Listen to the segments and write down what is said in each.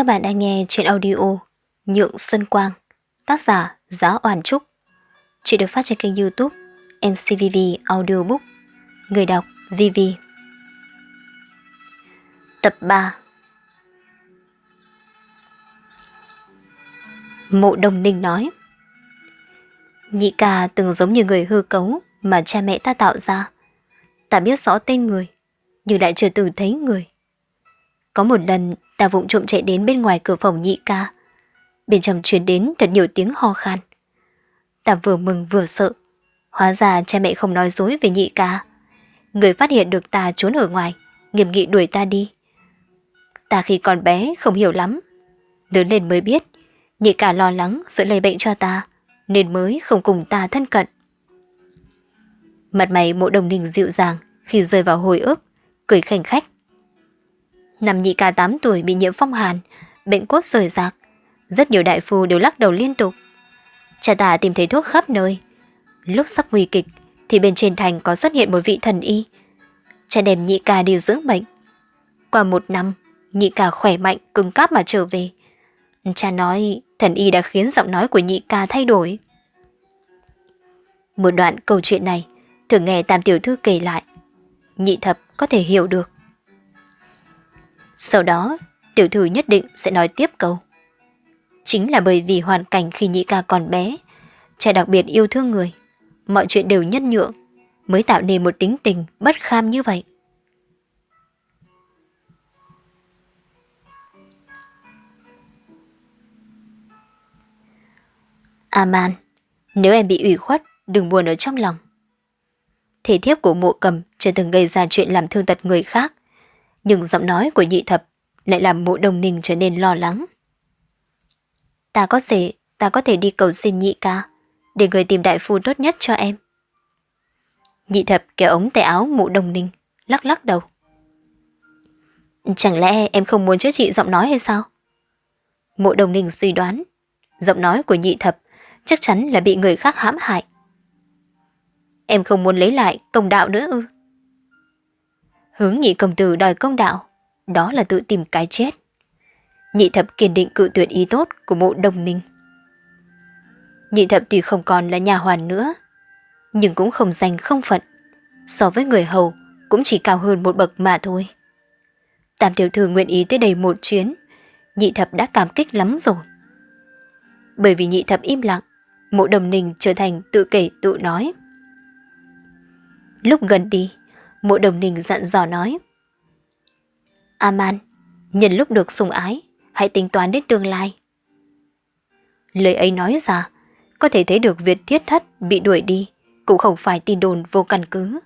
Các bạn đang nghe chuyện audio Nhượng Xuân Quang Tác giả Giá Oản Trúc Chuyện được phát trên kênh youtube MCVV Audiobook Người đọc VV Tập 3 Mộ Đồng Ninh nói Nhị ca từng giống như người hư cấu mà cha mẹ ta tạo ra. Ta biết rõ tên người, nhưng lại chưa từng thấy người. Có một lần ta vụng trộm chạy đến bên ngoài cửa phòng nhị ca. Bên trong truyền đến thật nhiều tiếng ho khan. Ta vừa mừng vừa sợ. Hóa ra cha mẹ không nói dối về nhị ca. Người phát hiện được ta trốn ở ngoài, nghiêm nghị đuổi ta đi. Ta khi còn bé không hiểu lắm. Lớn lên mới biết, nhị ca lo lắng sợ lây bệnh cho ta, nên mới không cùng ta thân cận. Mặt mày mộ đồng ninh dịu dàng khi rơi vào hồi ức, cười khảnh khách nằm nhị ca 8 tuổi bị nhiễm phong hàn, bệnh cốt rời rạc. Rất nhiều đại phu đều lắc đầu liên tục. Cha ta tìm thấy thuốc khắp nơi. Lúc sắp nguy kịch thì bên trên thành có xuất hiện một vị thần y. Cha đem nhị ca đi dưỡng bệnh. Qua một năm, nhị ca khỏe mạnh, cứng cáp mà trở về. Cha nói thần y đã khiến giọng nói của nhị ca thay đổi. Một đoạn câu chuyện này thường nghe Tam Tiểu Thư kể lại. Nhị thập có thể hiểu được. Sau đó, tiểu thư nhất định sẽ nói tiếp câu. Chính là bởi vì hoàn cảnh khi nhị ca còn bé, cha đặc biệt yêu thương người, mọi chuyện đều nhân nhượng, mới tạo nên một tính tình bất kham như vậy. Aman, nếu em bị ủy khuất, đừng buồn ở trong lòng. Thể thiếp của mộ cầm chưa từng gây ra chuyện làm thương tật người khác, nhưng giọng nói của nhị thập lại làm mộ đồng ninh trở nên lo lắng. Ta có thể, ta có thể đi cầu xin nhị ca, để người tìm đại phu tốt nhất cho em. Nhị thập kéo ống tay áo mộ đồng ninh, lắc lắc đầu. Chẳng lẽ em không muốn chữa trị giọng nói hay sao? Mộ đồng ninh suy đoán, giọng nói của nhị thập chắc chắn là bị người khác hãm hại. Em không muốn lấy lại công đạo nữa ư? Hướng nhị công tử đòi công đạo, đó là tự tìm cái chết. Nhị thập kiên định cự tuyệt ý tốt của mộ đồng ninh. Nhị thập tuy không còn là nhà hoàn nữa, nhưng cũng không danh không phận. So với người hầu cũng chỉ cao hơn một bậc mà thôi. Tam tiểu thư nguyện ý tới đây một chuyến, nhị thập đã cảm kích lắm rồi. Bởi vì nhị thập im lặng, mộ đồng ninh trở thành tự kể tự nói. Lúc gần đi, Mộ đồng ninh dặn dò nói. Aman, nhân lúc được sùng ái, hãy tính toán đến tương lai. Lời ấy nói ra, có thể thấy được việc thiết thất bị đuổi đi, cũng không phải tin đồn vô căn cứ.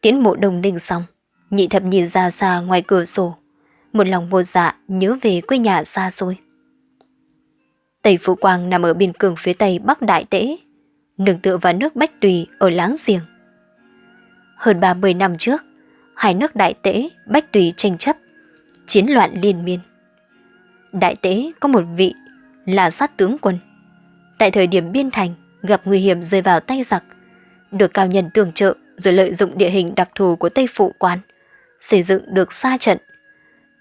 Tiến mộ đồng ninh xong, nhị thập nhìn ra xa ngoài cửa sổ, một lòng vô dạ nhớ về quê nhà xa xôi. Tây Phụ Quang nằm ở biên cường phía tây Bắc Đại Tễ, nương tựa vào nước Bách Tùy ở láng giềng. Hơn 30 năm trước, hai nước Đại Tế, Bách Tùy tranh chấp, chiến loạn liên miên. Đại Tế có một vị là sát tướng quân. Tại thời điểm biên thành, gặp nguy hiểm rơi vào tay giặc, được cao nhân tường trợ rồi lợi dụng địa hình đặc thù của Tây Phụ quán xây dựng được xa trận.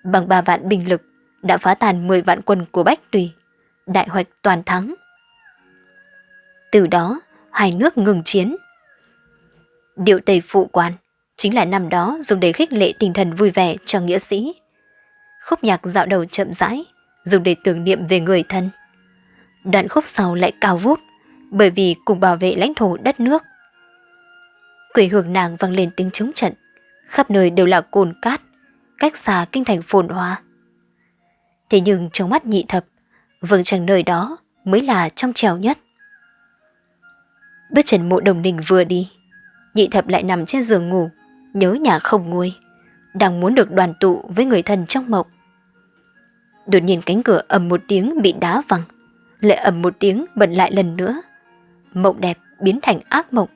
Bằng 3 vạn binh lực, đã phá tàn 10 vạn quân của Bách Tùy, đại hoạch toàn thắng. Từ đó, hai nước ngừng chiến, Điệu Tây Phụ Quan chính là năm đó dùng để khích lệ tinh thần vui vẻ cho nghĩa sĩ. Khúc nhạc dạo đầu chậm rãi, dùng để tưởng niệm về người thân. Đoạn khúc sau lại cao vút, bởi vì cùng bảo vệ lãnh thổ đất nước. Quỷ hương nàng vang lên tiếng chống trận, khắp nơi đều là cồn cát, cách xa kinh thành phồn hoa. Thế nhưng trong mắt nhị thập, vương chẳng nơi đó mới là trong trèo nhất. Bước chân mộ đồng đình vừa đi, nhị thập lại nằm trên giường ngủ, nhớ nhà không nguôi, đang muốn được đoàn tụ với người thân trong mộng. Đột nhiên cánh cửa ầm một tiếng bị đá văng, lại ầm một tiếng bật lại lần nữa. Mộng đẹp biến thành ác mộng.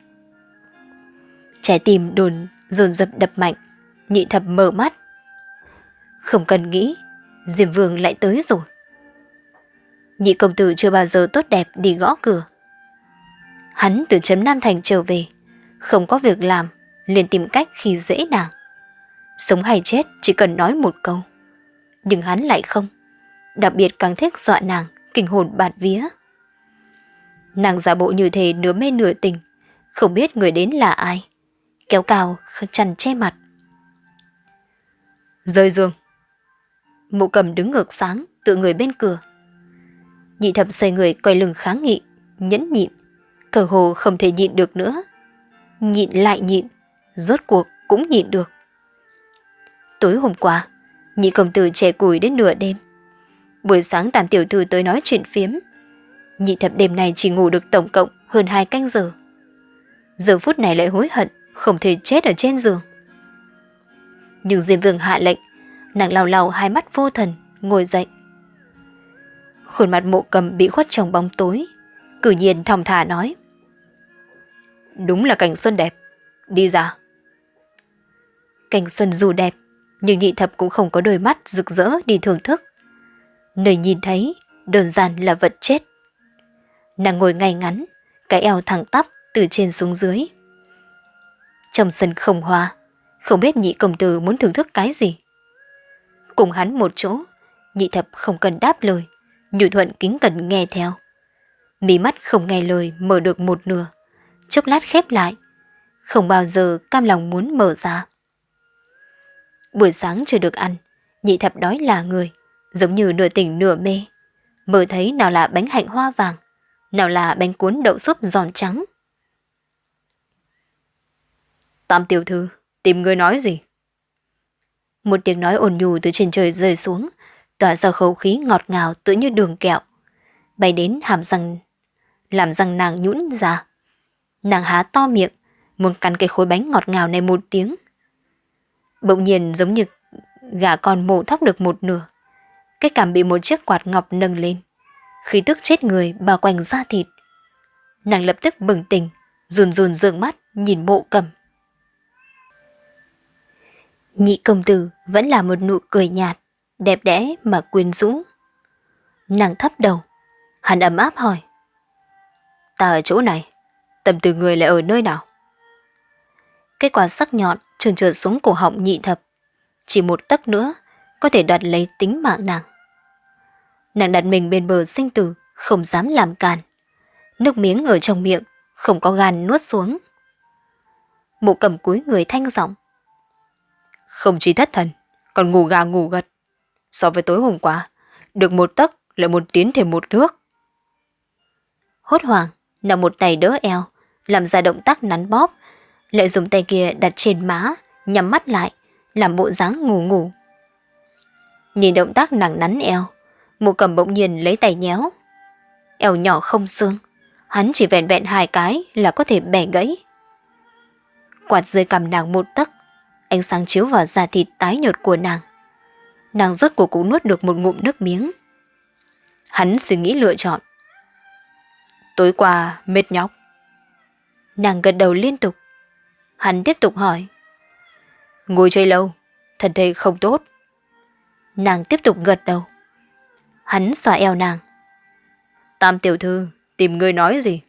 Trái tim đồn dồn dập đập mạnh, nhị thập mở mắt. Không cần nghĩ, Diêm Vương lại tới rồi. Nhị công tử chưa bao giờ tốt đẹp đi gõ cửa. Hắn từ chấm Nam Thành trở về, không có việc làm, liền tìm cách khi dễ nàng. Sống hay chết chỉ cần nói một câu. nhưng hắn lại không. Đặc biệt càng thích dọa nàng, kinh hồn bạt vía. Nàng giả bộ như thế nửa mê nửa tình, không biết người đến là ai. Kéo cao, chăn che mặt. Rơi giường. Mụ cầm đứng ngược sáng, tự người bên cửa. Nhị thập xoay người quay lưng kháng nghị, nhẫn nhịn. Cờ hồ không thể nhịn được nữa. Nhịn lại nhịn, rốt cuộc cũng nhịn được. Tối hôm qua, nhị công tử trẻ củi đến nửa đêm. Buổi sáng tàn tiểu thư tới nói chuyện phiếm. Nhị thập đêm này chỉ ngủ được tổng cộng hơn hai canh giờ. Giờ phút này lại hối hận, không thể chết ở trên giường. Nhưng Diêm Vương hạ lệnh, nàng lao lao hai mắt vô thần, ngồi dậy. Khuôn mặt mộ cầm bị khuất trong bóng tối, cử nhiên thong thả nói. Đúng là cảnh xuân đẹp, đi ra. Cảnh xuân dù đẹp, nhưng nhị thập cũng không có đôi mắt rực rỡ đi thưởng thức. Nơi nhìn thấy, đơn giản là vật chết. Nàng ngồi ngay ngắn, cái eo thẳng tắp từ trên xuống dưới. Trong sân không hoa, không biết nhị công tử muốn thưởng thức cái gì. Cùng hắn một chỗ, nhị thập không cần đáp lời, nhu thuận kính cẩn nghe theo. Mí mắt không nghe lời mở được một nửa, chốc lát khép lại, không bao giờ cam lòng muốn mở ra. Buổi sáng chưa được ăn, nhị thập đói là người, giống như nửa tỉnh nửa mê. Mở thấy nào là bánh hạnh hoa vàng, nào là bánh cuốn đậu súp giòn trắng. Tam tiểu thư, tìm người nói gì? Một tiếng nói ồn nhù từ trên trời rơi xuống, tỏa ra khẩu khí ngọt ngào tựa như đường kẹo, bay đến hàm răng, làm răng nàng nhũn ra. Nàng há to miệng, muốn cắn cái khối bánh ngọt ngào này một tiếng. Bỗng nhiên giống như gà con mổ thóc được một nửa. Cái cảm bị một chiếc quạt ngọc nâng lên. Khí tức chết người bao quanh da thịt. Nàng lập tức bừng tỉnh, run run dường mắt nhìn mộ cầm. Nhị công tử vẫn là một nụ cười nhạt, đẹp đẽ mà quyến rũ. Nàng thấp đầu, hắn ấm áp hỏi. Ta ở chỗ này, tầm từ người lại ở nơi nào? Cái quả sắc nhọn trườn trượt xuống cổ họng nhị thập. Chỉ một tấc nữa, có thể đoạt lấy tính mạng nàng. Nàng đặt mình bên bờ sinh tử, không dám làm càn. Nước miếng ở trong miệng, không có gan nuốt xuống. Mụ cầm cúi người thanh giọng. Không chỉ thất thần, còn ngủ gà ngủ gật. So với tối hôm qua, được một tấc lại một tiến thêm một thước. Hốt hoảng, nằm một tay đỡ eo, làm ra động tác nắn bóp, lại dùng tay kia đặt trên má, nhắm mắt lại, làm bộ dáng ngủ ngủ. Nhìn động tác nàng nắn eo, mụ cầm bỗng nhiên lấy tay nhéo. Eo nhỏ không xương, hắn chỉ vẹn vẹn hai cái là có thể bẻ gãy. Quạt rơi cầm nàng một tấc, ánh sáng chiếu vào da thịt tái nhợt của nàng. Nàng rốt cuộc cũng nuốt được một ngụm nước miếng. Hắn suy nghĩ lựa chọn. Tối qua mệt nhóc. Nàng gật đầu liên tục. Hắn tiếp tục hỏi. Ngồi chơi lâu, thân thể không tốt. Nàng tiếp tục gật đầu. Hắn xòa eo nàng. Tam tiểu thư, tìm người nói gì?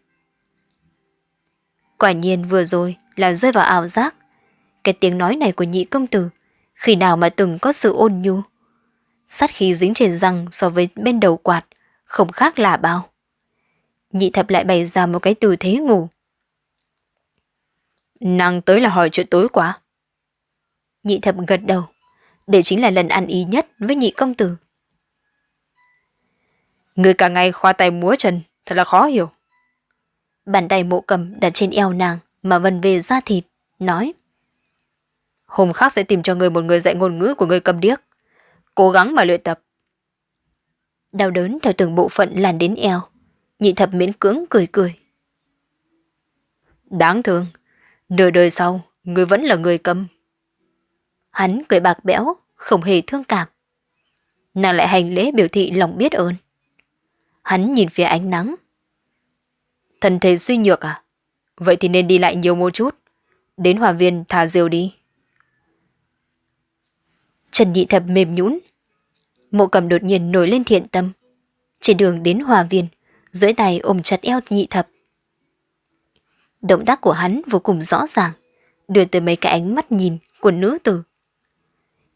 Quả nhiên vừa rồi là rơi vào ảo giác. Cái tiếng nói này của nhị công tử, khi nào mà từng có sự ôn nhu. Sát khí dính trên răng so với bên đầu quạt, không khác là bao. Nhị thập lại bày ra một cái tư thế ngủ. Nàng tới là hỏi chuyện tối quá. Nhị thập gật đầu. Để chính là lần ăn ý nhất với nhị công tử. Người cả ngày khoa tay múa chân, thật là khó hiểu. Bàn tay mộ cầm đặt trên eo nàng mà vần về da thịt, nói. Hôm khác sẽ tìm cho người một người dạy ngôn ngữ của người cầm điếc. Cố gắng mà luyện tập. Đau đớn theo từng bộ phận làn đến eo. Nhị thập miễn cưỡng cười cười. Đáng thương, nửa đời sau, người vẫn là người cầm. Hắn cười bạc bẽo, không hề thương cảm. Nàng lại hành lễ biểu thị lòng biết ơn. Hắn nhìn phía ánh nắng. Thân thể suy nhược à? Vậy thì nên đi lại nhiều một chút. Đến hòa viên thả diều đi. Trần nhị thập mềm nhũn. Mộ cầm đột nhiên nổi lên thiện tâm. Trên đường đến hòa viên, dưới tay ôm chặt eo nhị thập. Động tác của hắn vô cùng rõ ràng, đưa tới mấy cái ánh mắt nhìn của nữ tử.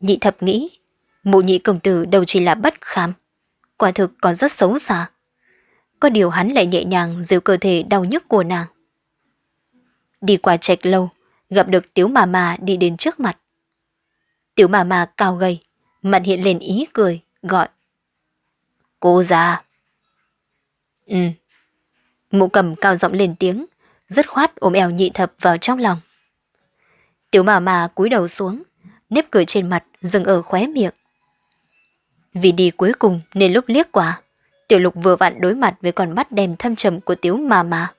Nhị thập nghĩ, Mụ nhị công tử đâu chỉ là bất khám quả thực còn rất xấu xa. Có điều hắn lại nhẹ nhàng dìu cơ thể đau nhức của nàng. Đi qua trạch lâu, gặp được tiểu mà mà đi đến trước mặt. Tiểu mà mà cao gầy, mặt hiện lên ý cười, gọi. Cô già. Ừ. Mụ cầm cao giọng lên tiếng, dứt khoát ôm eo nhị thập vào trong lòng. Tiểu mà mà cúi đầu xuống, nếp cười trên mặt dừng ở khóe miệng. Vì đi cuối cùng nên lúc liếc qua, tiểu lục vừa vặn đối mặt với con mắt đèm thâm trầm của tiểu mà mà.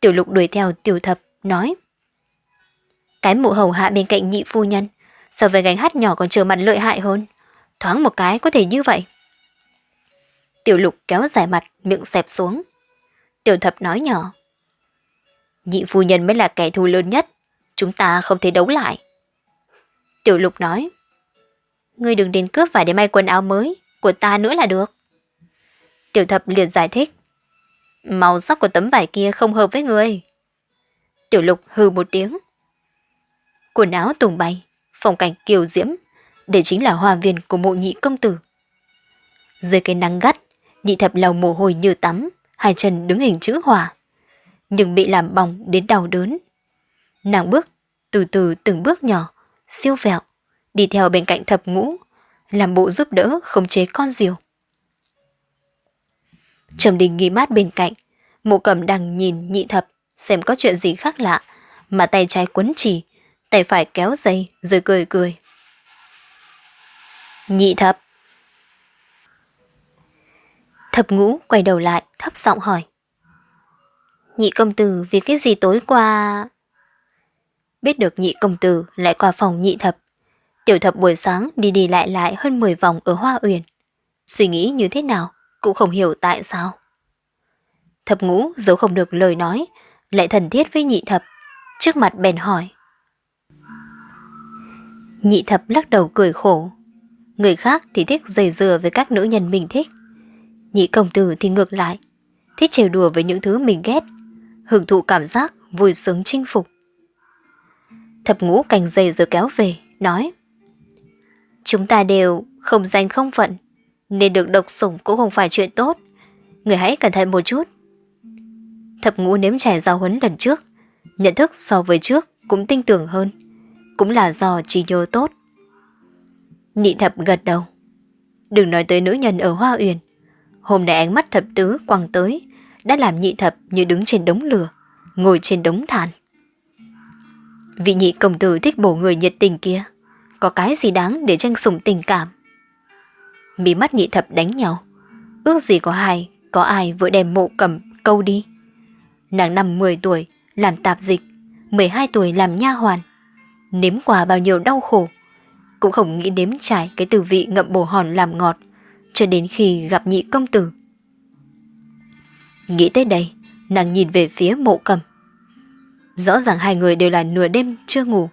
Tiểu lục đuổi theo tiểu thập, nói. Cái mụ hầu hạ bên cạnh nhị phu nhân, so với gánh hát nhỏ còn trở mặt lợi hại hơn. Thoáng một cái có thể như vậy. Tiểu lục kéo dài mặt, miệng xẹp xuống. Tiểu thập nói nhỏ. Nhị phu nhân mới là kẻ thù lớn nhất, chúng ta không thể đấu lại. Tiểu lục nói. Ngươi đừng đến cướp vải để may quần áo mới, của ta nữa là được. Tiểu thập liền giải thích. Màu sắc của tấm vải kia không hợp với người. Tiểu lục hừ một tiếng. Quần áo tùng bay, phong cảnh kiều diễm, để chính là hòa viên của mộ nhị công tử. Dưới cái nắng gắt, nhị thập lau mồ hôi như tắm, hai chân đứng hình chữ hòa. Nhưng bị làm bỏng đến đau đớn. Nàng bước, từ từ từng bước nhỏ, siêu vẹo, đi theo bên cạnh thập ngũ, làm bộ giúp đỡ khống chế con diều. Trầm đình nghi mát bên cạnh, mộ cầm đang nhìn nhị thập xem có chuyện gì khác lạ, mà tay trái quấn chỉ, tay phải kéo dây rồi cười cười. Nhị thập. Thập ngũ quay đầu lại thấp giọng hỏi. Nhị công tử vì cái gì tối qua... Biết được nhị công tử lại qua phòng nhị thập. Tiểu thập buổi sáng đi đi lại lại hơn 10 vòng ở Hoa Uyển. Suy nghĩ như thế nào cũng không hiểu tại sao. Thập ngũ giấu không được lời nói, lại thần thiết với nhị thập, trước mặt bèn hỏi. Nhị thập lắc đầu cười khổ. Người khác thì thích dày dừa với các nữ nhân mình thích. Nhị công tử thì ngược lại, thích trêu đùa với những thứ mình ghét, hưởng thụ cảm giác vui sướng chinh phục. Thập ngũ cành dày rồi kéo về, nói Chúng ta đều không danh không phận, nên được độc sủng cũng không phải chuyện tốt. Người hãy cẩn thận một chút. Thập ngũ nếm trải giao huấn lần trước, nhận thức so với trước cũng tinh tưởng hơn, cũng là do trí nhớ tốt. Nhị thập gật đầu. Đừng nói tới nữ nhân ở Hoa Uyển. Hôm nay ánh mắt thập tứ quăng tới, đã làm nhị thập như đứng trên đống lửa, ngồi trên đống than. Vị nhị công tử thích bổ người nhiệt tình kia, có cái gì đáng để tranh sủng tình cảm. Mí mắt nhị thập đánh nhau, ước gì có hai, có ai vừa đem mộ cầm câu đi. Nàng năm 10 tuổi làm tạp dịch, 12 tuổi làm nha hoàn. Nếm qua bao nhiêu đau khổ, cũng không nghĩ nếm trải cái từ vị ngậm bổ hòn làm ngọt, cho đến khi gặp nhị công tử. Nghĩ tới đây, nàng nhìn về phía mộ cầm. Rõ ràng hai người đều là nửa đêm chưa ngủ.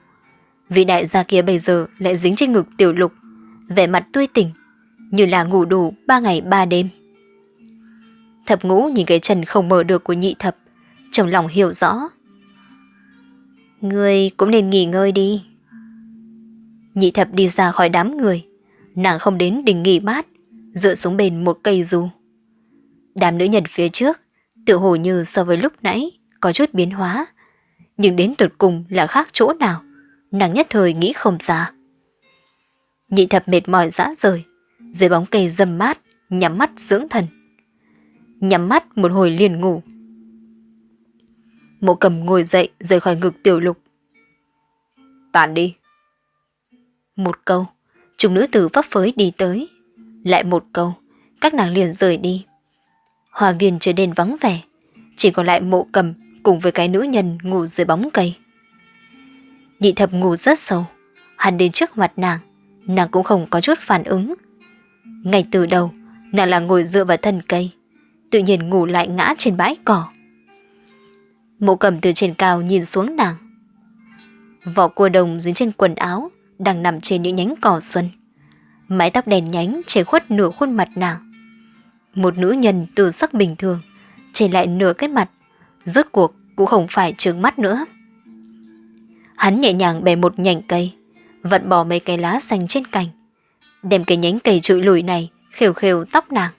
Vị đại gia kia bây giờ lại dính trên ngực tiểu lục, vẻ mặt tươi tỉnh, như là ngủ đủ ba ngày ba đêm. Thập ngũ nhìn cái chân không mở được của nhị thập, trong lòng hiểu rõ. Ngươi cũng nên nghỉ ngơi đi. Nhị thập đi ra khỏi đám người, nàng không đến đỉnh nghỉ mát, dựa xuống bên một cây dù. Đám nữ nhân phía trước, tự hồ như so với lúc nãy, có chút biến hóa. Nhưng đến tuyệt cùng là khác chỗ nào, nàng nhất thời nghĩ không ra. Nhị thập mệt mỏi dã rời, dưới bóng cây dâm mát, nhắm mắt dưỡng thần. Nhắm mắt một hồi liền ngủ. Mộ cầm ngồi dậy rời khỏi ngực tiểu lục. tản đi. Một câu, chúng nữ tử vấp phới đi tới. Lại một câu, các nàng liền rời đi. Hòa viên trở nên vắng vẻ, chỉ còn lại mộ cầm cùng với cái nữ nhân ngủ dưới bóng cây. Nhị thập ngủ rất sâu, hắn đến trước mặt nàng, nàng cũng không có chút phản ứng. Ngay từ đầu, nàng là ngồi dựa vào thân cây, tự nhiên ngủ lại ngã trên bãi cỏ. Mộ cầm từ trên cao nhìn xuống nàng. Vỏ cua đồng dính trên quần áo, đang nằm trên những nhánh cỏ xuân. Mái tóc đèn nhánh che khuất nửa khuôn mặt nàng. Một nữ nhân từ sắc bình thường, chỉ lại nửa cái mặt, rốt cuộc cũng không phải trướng mắt nữa. Hắn nhẹ nhàng bẻ một nhành cây, vặn bỏ mấy cái lá xanh trên cành, đem cái nhánh cây trụi lùi này khều khều tóc nàng.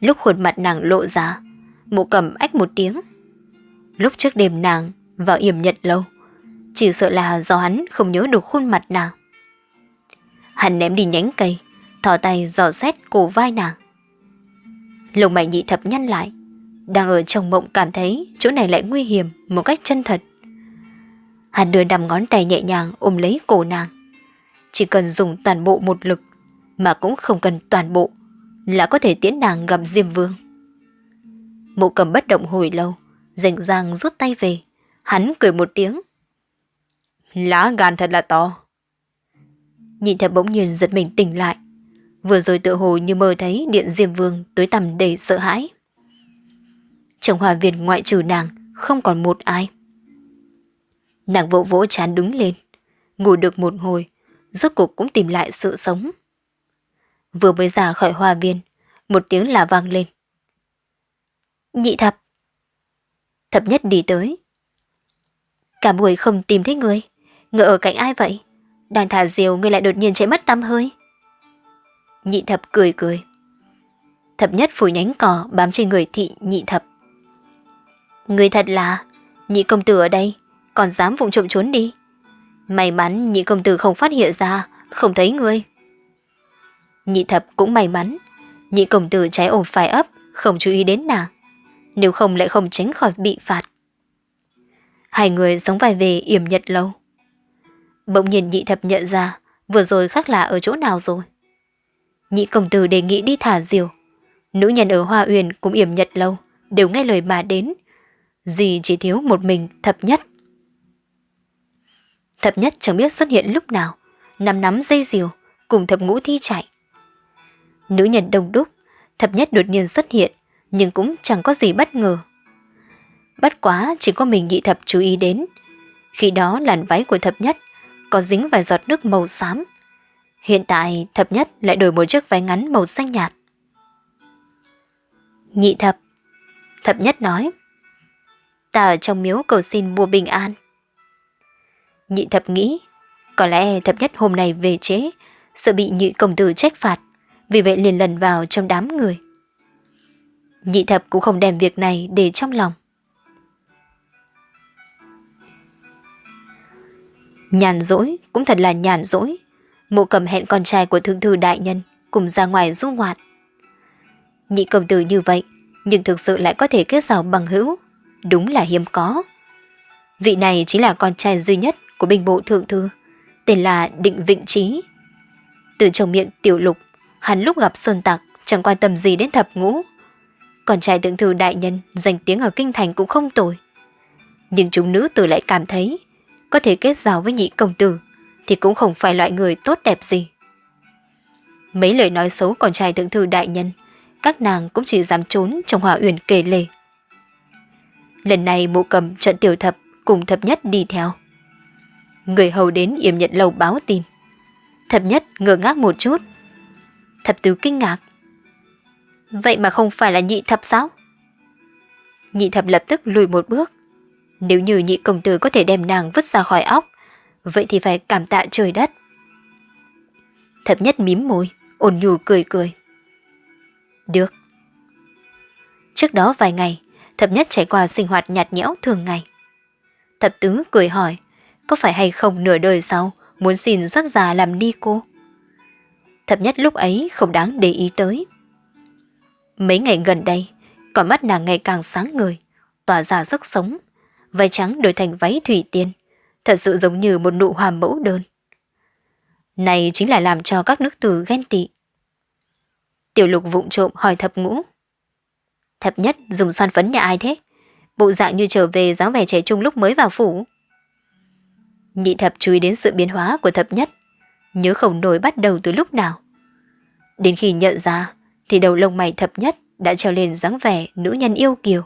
Lúc khuôn mặt nàng lộ ra, mụ cầm ách một tiếng. Lúc trước đêm nàng vào yểm nhật lâu, chỉ sợ là do hắn không nhớ được khuôn mặt nàng. Hắn ném đi nhánh cây, thò tay dò xét cổ vai nàng. Lồng mày nhị thập nhăn lại, đang ở trong mộng cảm thấy chỗ này lại nguy hiểm một cách chân thật. Hắn đưa nằm ngón tay nhẹ nhàng ôm lấy cổ nàng. Chỉ cần dùng toàn bộ một lực, mà cũng không cần toàn bộ, là có thể tiễn nàng gặp Diêm Vương. Mộ cầm bất động hồi lâu, rảnh ràng rút tay về. Hắn cười một tiếng. Lá gan thật là to. Nhìn thật bỗng nhiên giật mình tỉnh lại. Vừa rồi tự hồ như mơ thấy điện Diêm Vương tối tầm đầy sợ hãi. Trong hòa viên ngoại trừ nàng, không còn một ai. Nàng vỗ vỗ chán đứng lên, ngủ được một hồi, rốt cuộc cũng tìm lại sự sống. Vừa mới ra khỏi hòa viên, một tiếng là vang lên. Nhị thập. Thập nhất đi tới. Cả buổi không tìm thấy người, ngựa ở cạnh ai vậy? Đang thả diều người lại đột nhiên chạy mất tăm hơi. Nhị thập cười cười. Thập nhất phủ nhánh cỏ bám trên người thị nhị thập. Người thật là, nhị công tử ở đây, còn dám vụng trộm trốn đi. May mắn nhị công tử không phát hiện ra, không thấy ngươi. Nhị thập cũng may mắn, nhị công tử trái ổn phải ấp, không chú ý đến nàng. Nếu không lại không tránh khỏi bị phạt. Hai người sống vai về yểm nhật lâu. Bỗng nhiên nhị thập nhận ra, vừa rồi khác lạ ở chỗ nào rồi. Nhị công tử đề nghị đi thả diều. Nữ nhân ở Hoa Uyển cũng yểm nhật lâu, đều nghe lời mà đến. Dì chỉ thiếu một mình thập nhất. Thập nhất chẳng biết xuất hiện lúc nào, nắm nắm dây diều, cùng thập ngũ thi chạy. Nữ nhân đông đúc, thập nhất đột nhiên xuất hiện, nhưng cũng chẳng có gì bất ngờ. Bất quá chỉ có mình nhị thập chú ý đến. Khi đó làn váy của thập nhất có dính vài giọt nước màu xám. Hiện tại thập nhất lại đổi một chiếc váy ngắn màu xanh nhạt. Nhị thập. Thập nhất nói. Ta ở trong miếu cầu xin mua bình an. Nhị thập nghĩ, có lẽ thập nhất hôm nay về chế, sợ bị nhị công tử trách phạt, vì vậy liền lần vào trong đám người. Nhị thập cũng không đem việc này để trong lòng. Nhàn rỗi cũng thật là nhàn rỗi. Mộ cầm hẹn con trai của thương thư đại nhân cùng ra ngoài du ngoạn. Nhị công tử như vậy, nhưng thực sự lại có thể kết giao bằng hữu. Đúng là hiếm có. Vị này chính là con trai duy nhất của binh bộ thượng thư, tên là Định Vịnh Trí. Từ trong miệng tiểu lục, hắn lúc gặp sơn tặc chẳng quan tâm gì đến thập ngũ. Con trai thượng thư đại nhân danh tiếng ở kinh thành cũng không tồi. Nhưng chúng nữ tử lại cảm thấy có thể kết giao với nhị công tử thì cũng không phải loại người tốt đẹp gì. Mấy lời nói xấu con trai thượng thư đại nhân, các nàng cũng chỉ dám trốn trong hòa uyển kể lề. Lần này mụ cầm trận tiểu thập cùng thập nhất đi theo. Người hầu đến yểm nhận lầu báo tin. Thập nhất ngơ ngác một chút. Thập tứ kinh ngạc. Vậy mà không phải là nhị thập sao? Nhị thập lập tức lùi một bước. Nếu như nhị công tử có thể đem nàng vứt ra khỏi óc, vậy thì phải cảm tạ trời đất. Thập nhất mím môi, ổn nhù cười cười. Được. Trước đó vài ngày, thập nhất trải qua sinh hoạt nhạt nhẽo thường ngày. Thập tứ cười hỏi, có phải hay không nửa đời sau muốn xin xuất già làm ni cô? Thập nhất lúc ấy không đáng để ý tới. Mấy ngày gần đây, con mắt nàng ngày càng sáng người tỏa ra sức sống, váy trắng đổi thành váy thủy tiên, thật sự giống như một nụ hoa mẫu đơn. Này chính là làm cho các nước tử ghen tị. Tiểu lục vụng trộm hỏi thập ngũ. Thập nhất dùng son phấn nhà ai thế? Bộ dạng như trở về dáng vẻ trẻ trung lúc mới vào phủ. Nhị thập chú ý đến sự biến hóa của thập nhất, nhớ không nổi bắt đầu từ lúc nào. Đến khi nhận ra, thì đầu lông mày thập nhất đã treo lên dáng vẻ nữ nhân yêu kiều.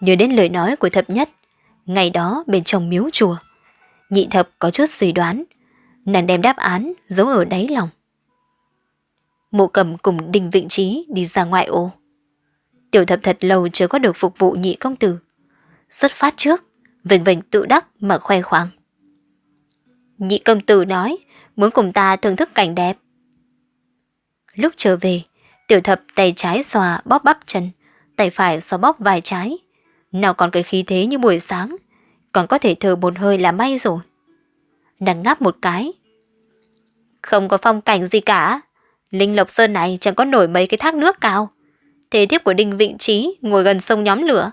Nhớ đến lời nói của thập nhất, ngày đó bên trong miếu chùa, nhị thập có chút suy đoán, nàng đem đáp án giấu ở đáy lòng. Mộ cầm cùng đình vịnh trí đi ra ngoại ô. Tiểu thập thật lâu chưa có được phục vụ nhị công tử. Xuất phát trước, vệnh vệnh tự đắc mà khoe khoang. Nhị công tử nói, muốn cùng ta thưởng thức cảnh đẹp. Lúc trở về, tiểu thập tay trái xòa bóp bắp chân, tay phải xòa bóp vài trái. Nào còn cái khí thế như buổi sáng, còn có thể thở một hơi là may rồi. Nàng ngáp một cái. Không có phong cảnh gì cả. Linh Lộc Sơn này chẳng có nổi mấy cái thác nước cao. Thế tiếp của Đinh Vịnh Trí ngồi gần sông nhóm lửa.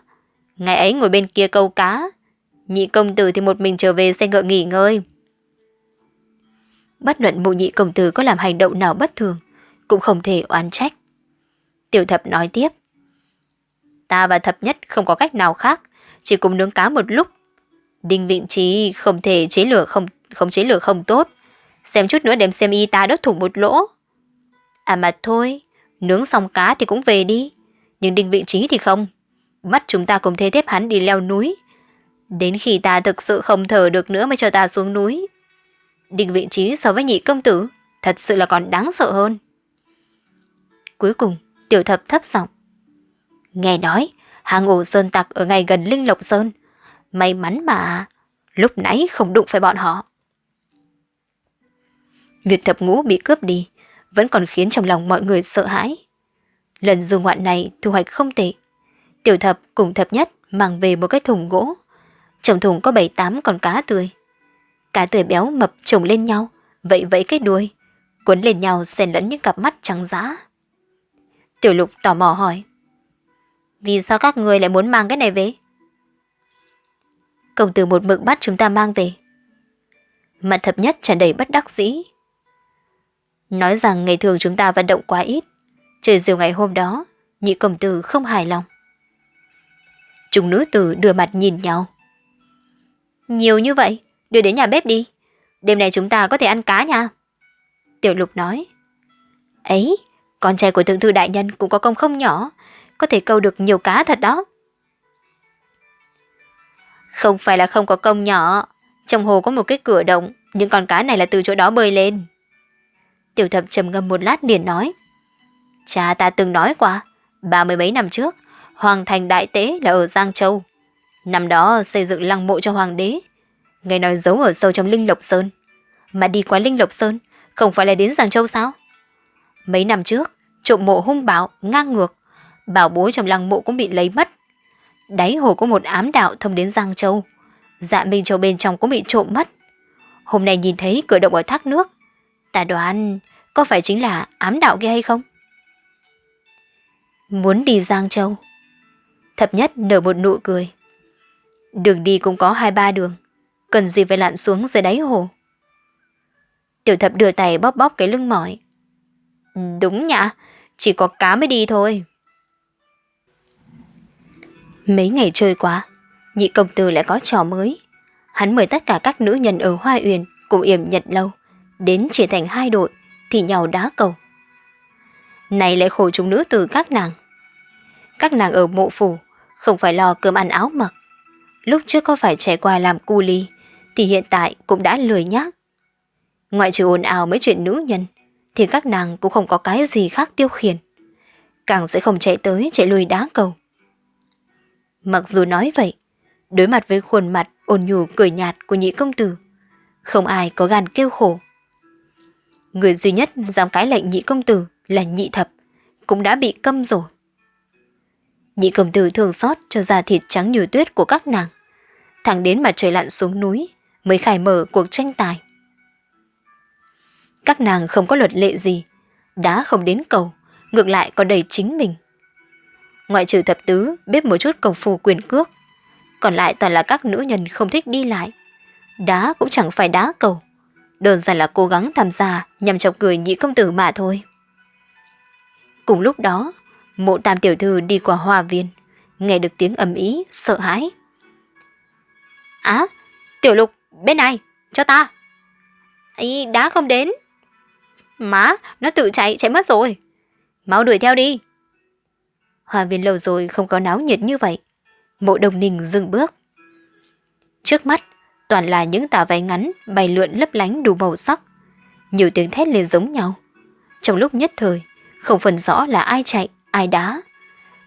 Ngày ấy ngồi bên kia câu cá. Nhị công tử thì một mình trở về xe ngựa nghỉ ngơi. Bất luận mụ nhị công tử có làm hành động nào bất thường, cũng không thể oán trách. Tiểu thập nói tiếp. Ta và thập nhất không có cách nào khác, chỉ cùng nướng cá một lúc. Đinh Vịnh Trí không thể chế lửa không không chế lửa không tốt. Xem chút nữa đem xem y ta đốt thủng một lỗ. À mà thôi, nướng xong cá thì cũng về đi. Nhưng Đinh Vịnh Trí thì không. Mắt chúng ta cùng thê tiếp hắn đi leo núi. Đến khi ta thực sự không thở được nữa mới cho ta xuống núi. Đinh Vịnh Trí so với nhị công tử thật sự là còn đáng sợ hơn. Cuối cùng, tiểu thập thấp giọng. Nghe nói, hàng ổ sơn tặc ở ngay gần Linh Lộc Sơn. May mắn mà, lúc nãy không đụng phải bọn họ. Việc thập ngũ bị cướp đi vẫn còn khiến trong lòng mọi người sợ hãi. Lần du ngoạn này thu hoạch không tệ. Tiểu thập cùng thập nhất mang về một cái thùng gỗ. Trong thùng có bảy tám con cá tươi. Cá tươi béo mập chồng lên nhau, vậy vẫy cái đuôi, cuốn lên nhau xen lẫn những cặp mắt trắng giá. Tiểu lục tò mò hỏi. Vì sao các người lại muốn mang cái này về? Công tử một mực bắt chúng ta mang về. Mặt thập nhất tràn đầy bất đắc dĩ. Nói rằng ngày thường chúng ta vận động quá ít. Trời diều ngày hôm đó, nhị công tử không hài lòng. Chúng nữ tử đưa mặt nhìn nhau. Nhiều như vậy, đưa đến nhà bếp đi. Đêm nay chúng ta có thể ăn cá nha. Tiểu lục nói. Ấy, con trai của thượng thư đại nhân cũng có công không nhỏ, có thể câu được nhiều cá thật đó. Không phải là không có công nhỏ, trong hồ có một cái cửa động, những con cá này là từ chỗ đó bơi lên. Tiểu thập trầm ngâm một lát liền nói. Cha ta từng nói qua, ba mươi mấy năm trước, Hoàng thành đại tế là ở Giang Châu. Năm đó xây dựng lăng mộ cho hoàng đế. Nghe nói giấu ở sâu trong Linh Lộc Sơn. Mà đi qua Linh Lộc Sơn, không phải là đến Giang Châu sao? Mấy năm trước, trộm mộ hung bạo, ngang ngược. Bảo bối trong lăng mộ cũng bị lấy mất. Đáy hồ có một ám đạo thông đến Giang Châu. Dạ Minh Châu bên trong cũng bị trộm mất. Hôm nay nhìn thấy cửa động ở thác nước. Ta đoán có phải chính là ám đạo kia hay không? Muốn đi Giang Châu. Thập nhất nở một nụ cười. Đường đi cũng có hai ba đường. Cần gì phải lặn xuống dưới đáy hồ. Tiểu thập đưa tay bóp bóp cái lưng mỏi. Đúng nhạ, chỉ có cá mới đi thôi. Mấy ngày trôi qua, nhị công tử lại có trò mới. Hắn mời tất cả các nữ nhân ở Hoa Uyển cùng yểm nhật lâu, đến chia thành hai đội, thì nhau đá cầu. Này lại khổ chúng nữ từ các nàng. Các nàng ở mộ phủ, không phải lo cơm ăn áo mặc. Lúc trước có phải trải qua làm cu ly, thì hiện tại cũng đã lười nhác. Ngoại trừ ồn ào mấy chuyện nữ nhân, thì các nàng cũng không có cái gì khác tiêu khiển. Càng sẽ không chạy tới chạy lui đá cầu. Mặc dù nói vậy, đối mặt với khuôn mặt ôn nhu cười nhạt của nhị công tử, không ai có gan kêu khổ. Người duy nhất dám cái lệnh nhị công tử là nhị thập, cũng đã bị câm rồi. Nhị công tử thường xót cho da thịt trắng như tuyết của các nàng. Thẳng đến mà trời lặn xuống núi mới khai mở cuộc tranh tài. Các nàng không có luật lệ gì, đã không đến cầu, ngược lại còn đầy chính mình. Ngoại trừ thập tứ biết một chút công phu quyền cước, còn lại toàn là các nữ nhân không thích đi lại. Đá cũng chẳng phải đá cầu, đơn giản là cố gắng tham gia nhằm chọc cười nhị công tử mà thôi. Cùng lúc đó, mộ tam tiểu thư đi qua hoa viên, nghe được tiếng ầm ý, sợ hãi. Á, tiểu lục, bên này, cho ta. Ý, đá không đến. Má, nó tự chạy, chạy mất rồi. Mau đuổi theo đi. Hoa viên lâu rồi không có náo nhiệt như vậy. Mộ đồng ninh dừng bước. Trước mắt, toàn là những tà váy ngắn bay lượn lấp lánh đủ màu sắc. Nhiều tiếng thét lên giống nhau. Trong lúc nhất thời, không phân rõ là ai chạy, ai đá.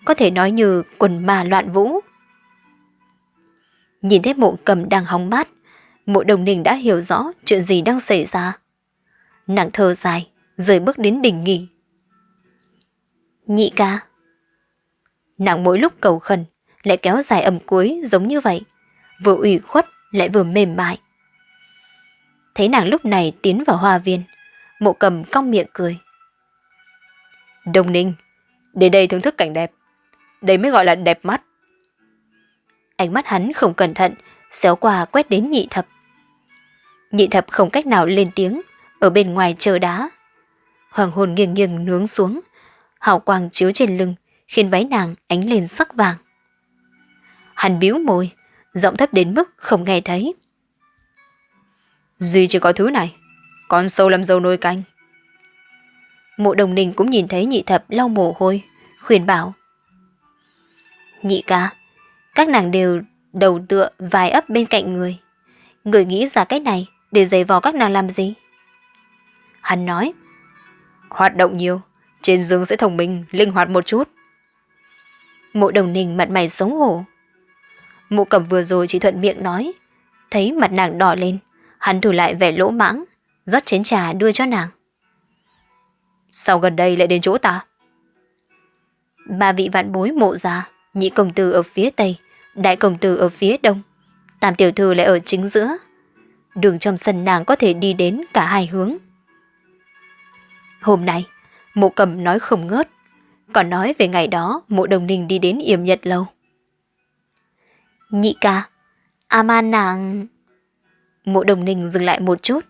Có thể nói như quần ma loạn vũ. Nhìn thấy mộ cầm đang hóng mát, mộ đồng ninh đã hiểu rõ chuyện gì đang xảy ra. Nàng thơ dài, rời bước đến đỉnh nghỉ. Nhị ca. Nàng mỗi lúc cầu khẩn, lại kéo dài âm cuối giống như vậy, vừa ủy khuất lại vừa mềm mại. Thấy nàng lúc này tiến vào hoa viên, mộ cầm cong miệng cười. Đông Ninh, đến đây thưởng thức cảnh đẹp. Đây mới gọi là đẹp mắt. Ánh mắt hắn không cẩn thận, xéo qua quét đến nhị thập. Nhị thập không cách nào lên tiếng, ở bên ngoài chờ đá. Hoàng hồn nghiêng nghiêng nướng xuống, hào quang chiếu trên lưng, khiến váy nàng ánh lên sắc vàng. Hắn biếu môi, giọng thấp đến mức không nghe thấy. Duy chỉ có thứ này, con sâu làm dâu nồi canh. Mộ đồng ninh cũng nhìn thấy nhị thập lau mồ hôi, khuyên bảo. Nhị ca, các nàng đều đầu tựa vài ấp bên cạnh người. Người nghĩ ra cách này để giày vò các nàng làm gì? Hắn nói, hoạt động nhiều, trên giường sẽ thông minh, linh hoạt một chút. Mộ đồng ninh mặt mày sống hổ. Mộ cẩm vừa rồi chỉ thuận miệng nói, thấy mặt nàng đỏ lên, hắn thủ lại vẻ lỗ mãng, rót chén trà đưa cho nàng. Sao gần đây lại đến chỗ ta? Ba vị vạn bối mộ già, nhị công tử ở phía tây, đại công tử ở phía đông, tam tiểu thư lại ở chính giữa. Đường trong sân nàng có thể đi đến cả hai hướng. Hôm nay, mộ cầm nói không ngớt, còn nói về ngày đó mộ đồng ninh đi đến yểm nhật lâu. Nhị ca, Aman nàng... Mộ đồng ninh dừng lại một chút.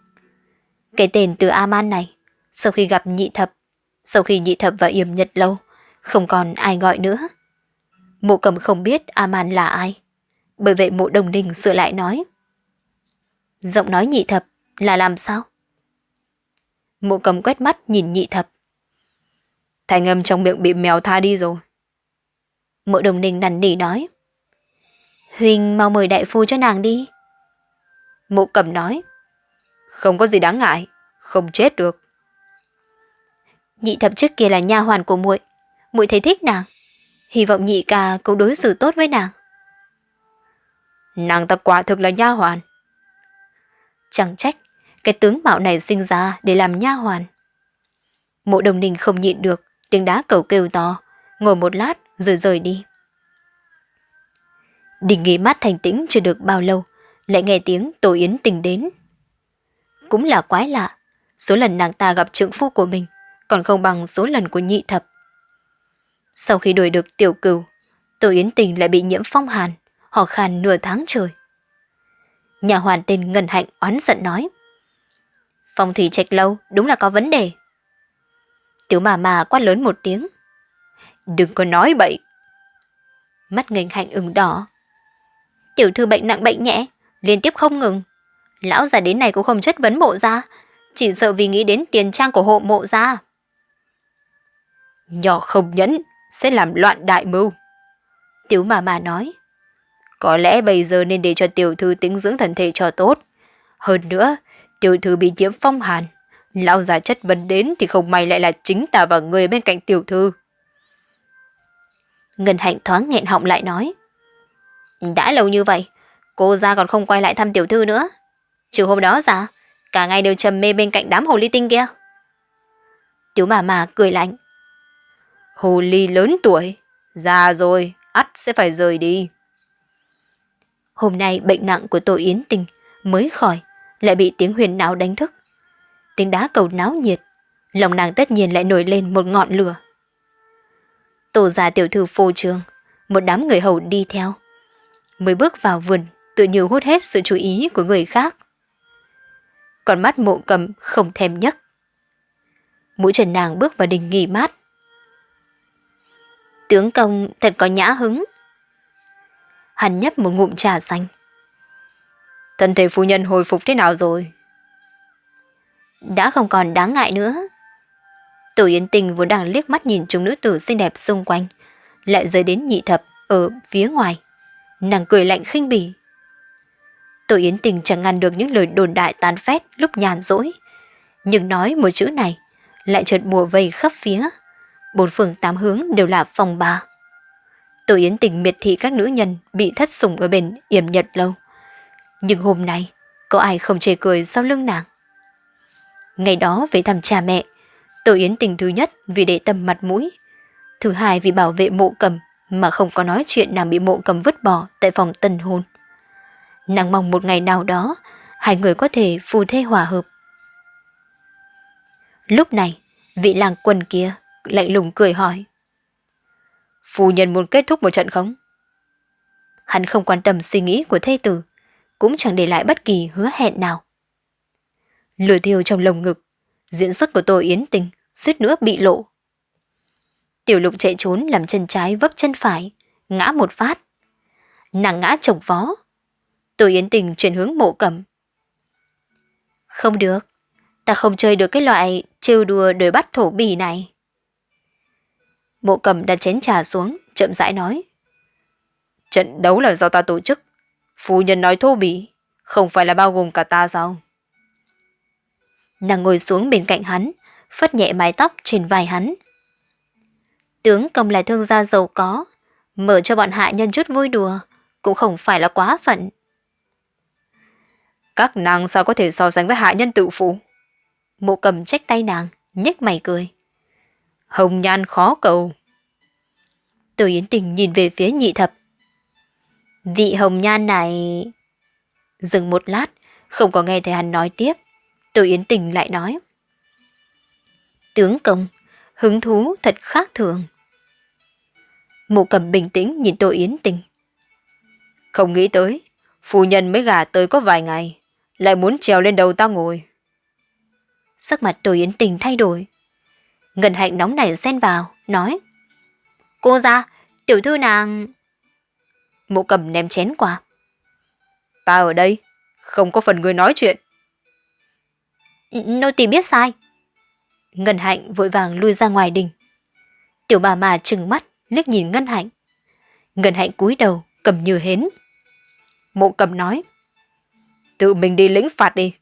Cái tên từ Aman này, sau khi gặp nhị thập, sau khi nhị thập và yểm nhật lâu, không còn ai gọi nữa. Mộ cầm không biết Aman là ai. Bởi vậy mộ đồng ninh sửa lại nói. Giọng nói nhị thập là làm sao? Mộ cầm quét mắt nhìn nhị thập. Thành âm trong miệng bị mèo tha đi rồi. Mộ đồng ninh nằn nỉ nói. Huỳnh mau mời đại phu cho nàng đi. Mộ cầm nói. Không có gì đáng ngại, không chết được. Nhị thập trước kia là nha hoàn của muội, muội thấy thích nàng. Hy vọng nhị ca cũng đối xử tốt với nàng. Nàng ta quả thực là nha hoàn. Chẳng trách, cái tướng mạo này sinh ra để làm nha hoàn. Mộ đồng ninh không nhịn được, tiếng đá cầu kêu to, ngồi một lát rồi rời đi. Đình nghỉ mát thành tĩnh chưa được bao lâu, lại nghe tiếng Tổ Yến tình đến. Cũng là quái lạ, số lần nàng ta gặp trượng phu của mình còn không bằng số lần của nhị thập. Sau khi đuổi được tiểu cừu, Tổ Yến tình lại bị nhiễm phong hàn, họ khàn nửa tháng trời. Nhà hoàn tên Ngân Hạnh oán giận nói. Phong thủy trạch lâu đúng là có vấn đề. Tiểu mà mà quát lớn một tiếng. Đừng có nói bậy. Mắt ngành hạnh ửng đỏ. Tiểu thư bệnh nặng bệnh nhẹ, liên tiếp không ngừng. Lão già đến này cũng không chất vấn mộ ra, chỉ sợ vì nghĩ đến tiền trang của hộ mộ ra. Nhỏ không nhẫn, sẽ làm loạn đại mưu. Tiểu mà mà nói. Có lẽ bây giờ nên để cho tiểu thư tính dưỡng thần thể cho tốt. Hơn nữa, tiểu thư bị nhiễm phong hàn. Lão già chất vấn đến thì không may lại là chính ta và người bên cạnh tiểu thư. Ngân hạnh thoáng nghẹn họng lại nói. Đã lâu như vậy, cô ra còn không quay lại thăm tiểu thư nữa. Trừ hôm đó ra, cả ngày đều trầm mê bên cạnh đám hồ ly tinh kia. Tiểu bà mà cười lạnh. Hồ ly lớn tuổi, già rồi, ắt sẽ phải rời đi. Hôm nay bệnh nặng của tôi Yến Tình mới khỏi, lại bị tiếng huyền não đánh thức. Tiếng đá cầu náo nhiệt, lòng nàng tất nhiên lại nổi lên một ngọn lửa. Tổ già tiểu thư phô trương, một đám người hầu đi theo. Mới bước vào vườn, tự nhiều hút hết sự chú ý của người khác. Còn mắt mộ cầm không thèm nhấc. Mũi trần nàng bước vào đình nghỉ mát. Tướng công thật có nhã hứng. Hắn nhấp một ngụm trà xanh. Thân thể phu nhân hồi phục thế nào rồi? Đã không còn đáng ngại nữa. Tổ Yến Tình vốn đang liếc mắt nhìn chúng nữ tử xinh đẹp xung quanh, lại rơi đến nhị thập ở phía ngoài. Nàng cười lạnh khinh bỉ. Tổ Yến Tình chẳng ngăn được những lời đồn đại tán phét lúc nhàn rỗi. Nhưng nói một chữ này, lại chợt mùa vây khắp phía. Bốn phương tám hướng đều là phòng bà. Tổ Yến Tình miệt thị các nữ nhân bị thất sủng ở bên yểm nhật lâu. Nhưng hôm nay, có ai không chê cười sau lưng nàng? Ngày đó về thăm cha mẹ, Tô Yến tình thứ nhất vì để tâm mặt mũi, thứ hai vì bảo vệ mộ cầm mà không có nói chuyện nàng bị mộ cầm vứt bỏ tại phòng tân hôn. Nàng mong một ngày nào đó, hai người có thể phù thê hòa hợp. Lúc này, vị làng quân kia lạnh lùng cười hỏi. Phu nhân muốn kết thúc một trận không? Hắn không quan tâm suy nghĩ của thê tử, cũng chẳng để lại bất kỳ hứa hẹn nào. Lửa thiêu trong lồng ngực, diễn xuất của tôi yến tình, suýt nữa bị lộ. Tiểu lục chạy trốn làm chân trái vấp chân phải, ngã một phát. Nàng ngã chồng vó. Tôi yến tình chuyển hướng mộ cầm. Không được, ta không chơi được cái loại trêu đùa đời bắt thổ bì này. Mộ cầm đặt chén trà xuống, chậm rãi nói. Trận đấu là do ta tổ chức. Phu nhân nói thô bỉ, không phải là bao gồm cả ta sao? Nàng ngồi xuống bên cạnh hắn, phất nhẹ mái tóc trên vai hắn. Tướng công là thương gia giàu có, mở cho bọn hạ nhân chút vui đùa, cũng không phải là quá phận. Các nàng sao có thể so sánh với hạ nhân tự phụ? Mộ cầm trách tay nàng, nhếch mày cười. Hồng nhan khó cầu. Từ Yến Tình nhìn về phía nhị thập. Vị hồng nhan này... Dừng một lát, không có nghe thấy hắn nói tiếp. Từ Yến Tình lại nói. Tướng công, hứng thú thật khác thường. Mộ cầm bình tĩnh nhìn Tô Yến Tình. Không nghĩ tới, phu nhân mới gả tới có vài ngày, lại muốn trèo lên đầu ta ngồi. Sắc mặt Tô Yến Tình thay đổi. Ngân hạnh nóng nảy xen vào, nói. Cô ra, tiểu thư nàng... Mộ cầm ném chén qua. Ta ở đây, không có phần người nói chuyện. Nô tỳ biết sai. Ngân hạnh vội vàng lui ra ngoài đình. Tiểu bà mà trừng mắt, liếc nhìn Ngân hạnh. Ngân hạnh cúi đầu, cầm như hến. Mộ cầm nói. Tự mình đi lĩnh phạt đi.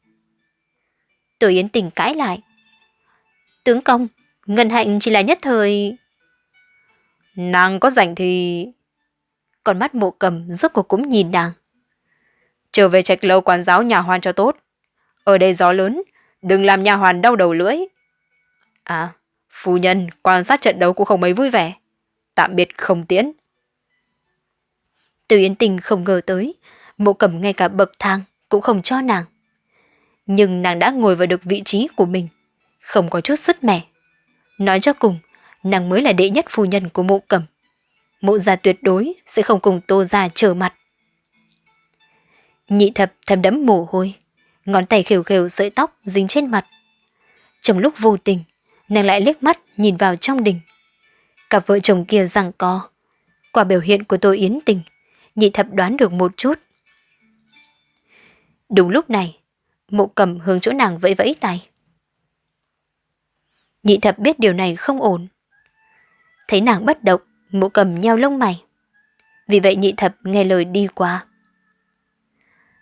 Tổ Yến Tình cãi lại. Tướng công, Ngân hạnh chỉ là nhất thời... Nàng có rảnh thì... Còn mắt mộ cầm rốt cuộc cũng nhìn nàng. Trở về trạch lâu quán giáo nhà Hoan cho tốt. Ở đây gió lớn, đừng làm nhà hoàn đau đầu lưỡi. À, phu nhân quan sát trận đấu cũng không mấy vui vẻ. Tạm biệt không tiễn. Từ Yến Tình không ngờ tới, mộ cầm ngay cả bậc thang cũng không cho nàng. Nhưng nàng đã ngồi vào được vị trí của mình, không có chút sức mẻ. Nói cho cùng, nàng mới là đệ nhất phu nhân của mộ cầm. Mộ gia tuyệt đối sẽ không cùng tô gia trở mặt. Nhị thập thầm đẫm mồ hôi, ngón tay khều khều sợi tóc dính trên mặt. Trong lúc vô tình, nàng lại liếc mắt nhìn vào trong đình. Cặp vợ chồng kia rằng có. Qua biểu hiện của tôi yến tình, nhị thập đoán được một chút. Đúng lúc này, mộ cầm hướng chỗ nàng vẫy vẫy tay. Nhị thập biết điều này không ổn. Thấy nàng bất động, mộ cầm nheo lông mày. Vì vậy nhị thập nghe lời đi qua.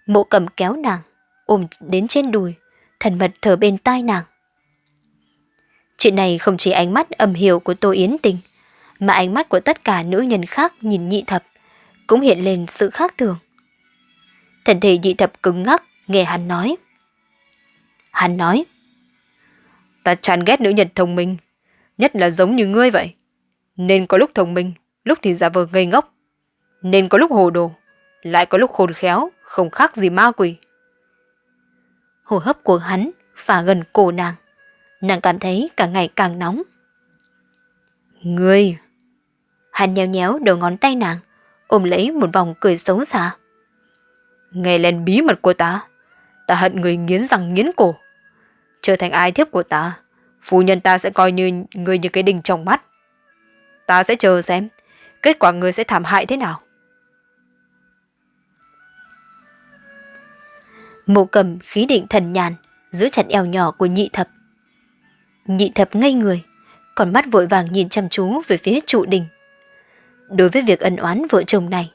Mộ cầm kéo nàng, ôm đến trên đùi, thần mật thở bên tai nàng. Chuyện này không chỉ ánh mắt âm hiểu của Tô Yến Tình, mà ánh mắt của tất cả nữ nhân khác nhìn nhị thập, cũng hiện lên sự khác thường. Thần thể nhị thập cứng ngắc, nghe hắn nói. Hắn nói, ta chán ghét nữ nhân thông minh, nhất là giống như ngươi vậy. Nên có lúc thông minh, lúc thì giả vờ ngây ngốc. Nên có lúc hồ đồ, lại có lúc khôn khéo, không khác gì ma quỷ. Hồ hấp của hắn phả gần cổ nàng. Nàng cảm thấy càng ngày càng nóng. Ngươi! Hắn nhéo nhéo đầu ngón tay nàng, ôm lấy một vòng cười xấu xa. Nghe lên bí mật của ta, ta hận người nghiến răng nghiến cổ. Trở thành ai thiếp của ta, phu nhân ta sẽ coi như người như cái đình trong mắt. Ta sẽ chờ xem, kết quả người sẽ thảm hại thế nào. Mộ cầm khí định thần nhàn, giữ chặt eo nhỏ của nhị thập. Nhị thập ngây người, còn mắt vội vàng nhìn chăm chú về phía trụ đình. Đối với việc ân oán vợ chồng này,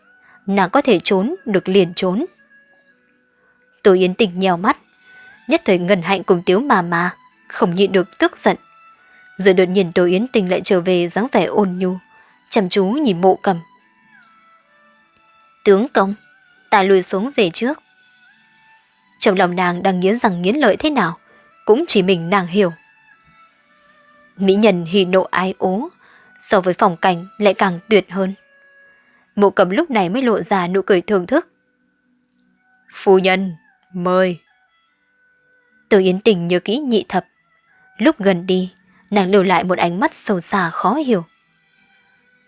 nàng có thể trốn được liền trốn. Tôi Yến Tình nhèo mắt, nhất thời ngần hạnh cùng tiếu mà mà, không nhịn được tức giận. Rồi đột nhiên Tô Yến Tình lại trở về dáng vẻ ôn nhu, chăm chú nhìn mộ cầm. Tướng công, ta lùi xuống về trước. Trong lòng nàng đang nghiến rằng nghiến lợi thế nào, cũng chỉ mình nàng hiểu. Mỹ nhân hỉ nộ ái ố, so với phòng cảnh lại càng tuyệt hơn. Mộ cầm lúc này mới lộ ra nụ cười thưởng thức. Phu nhân, mời. Từ Yến Tình nhớ kỹ nhị thập. Lúc gần đi, nàng lưu lại một ánh mắt sâu xa khó hiểu.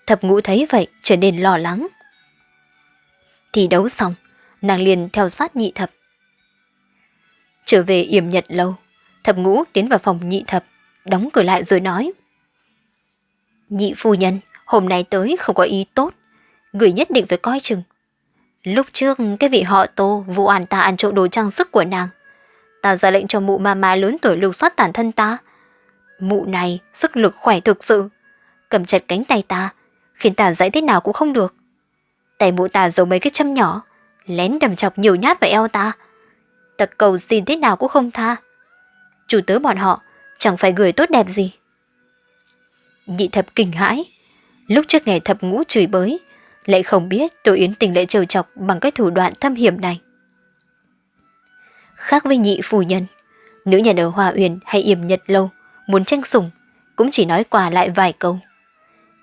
Thập ngũ thấy vậy trở nên lo lắng. Thì đấu xong, nàng liền theo sát nhị thập. Trở về yểm nhật lâu, thập ngũ đến vào phòng nhị thập, đóng cửa lại rồi nói. Nhị phu nhân, hôm nay tới không có ý tốt, người nhất định phải coi chừng. Lúc trước cái vị họ tô vụ an ta ăn trộm đồ trang sức của nàng. Ta ra lệnh cho mụ ma ma lớn tuổi lưu soát tàn thân ta. Mụ này sức lực khỏe thực sự, cầm chặt cánh tay ta, khiến ta dãy thế nào cũng không được. Tay mụ ta giấu mấy cái châm nhỏ, lén đầm chọc nhiều nhát vào eo ta. Ta cầu xin thế nào cũng không tha. Chủ tớ bọn họ chẳng phải người tốt đẹp gì. Nhị thập kinh hãi, lúc trước ngày thập ngũ chửi bới, lại không biết Tô Yến Tình lệ trêu chọc bằng cái thủ đoạn thâm hiểm này. Khác với nhị phu nhân, nữ nhân ở Hòa Uyển hay Yểm Nhật Lâu muốn tranh sủng cũng chỉ nói qua lại vài câu.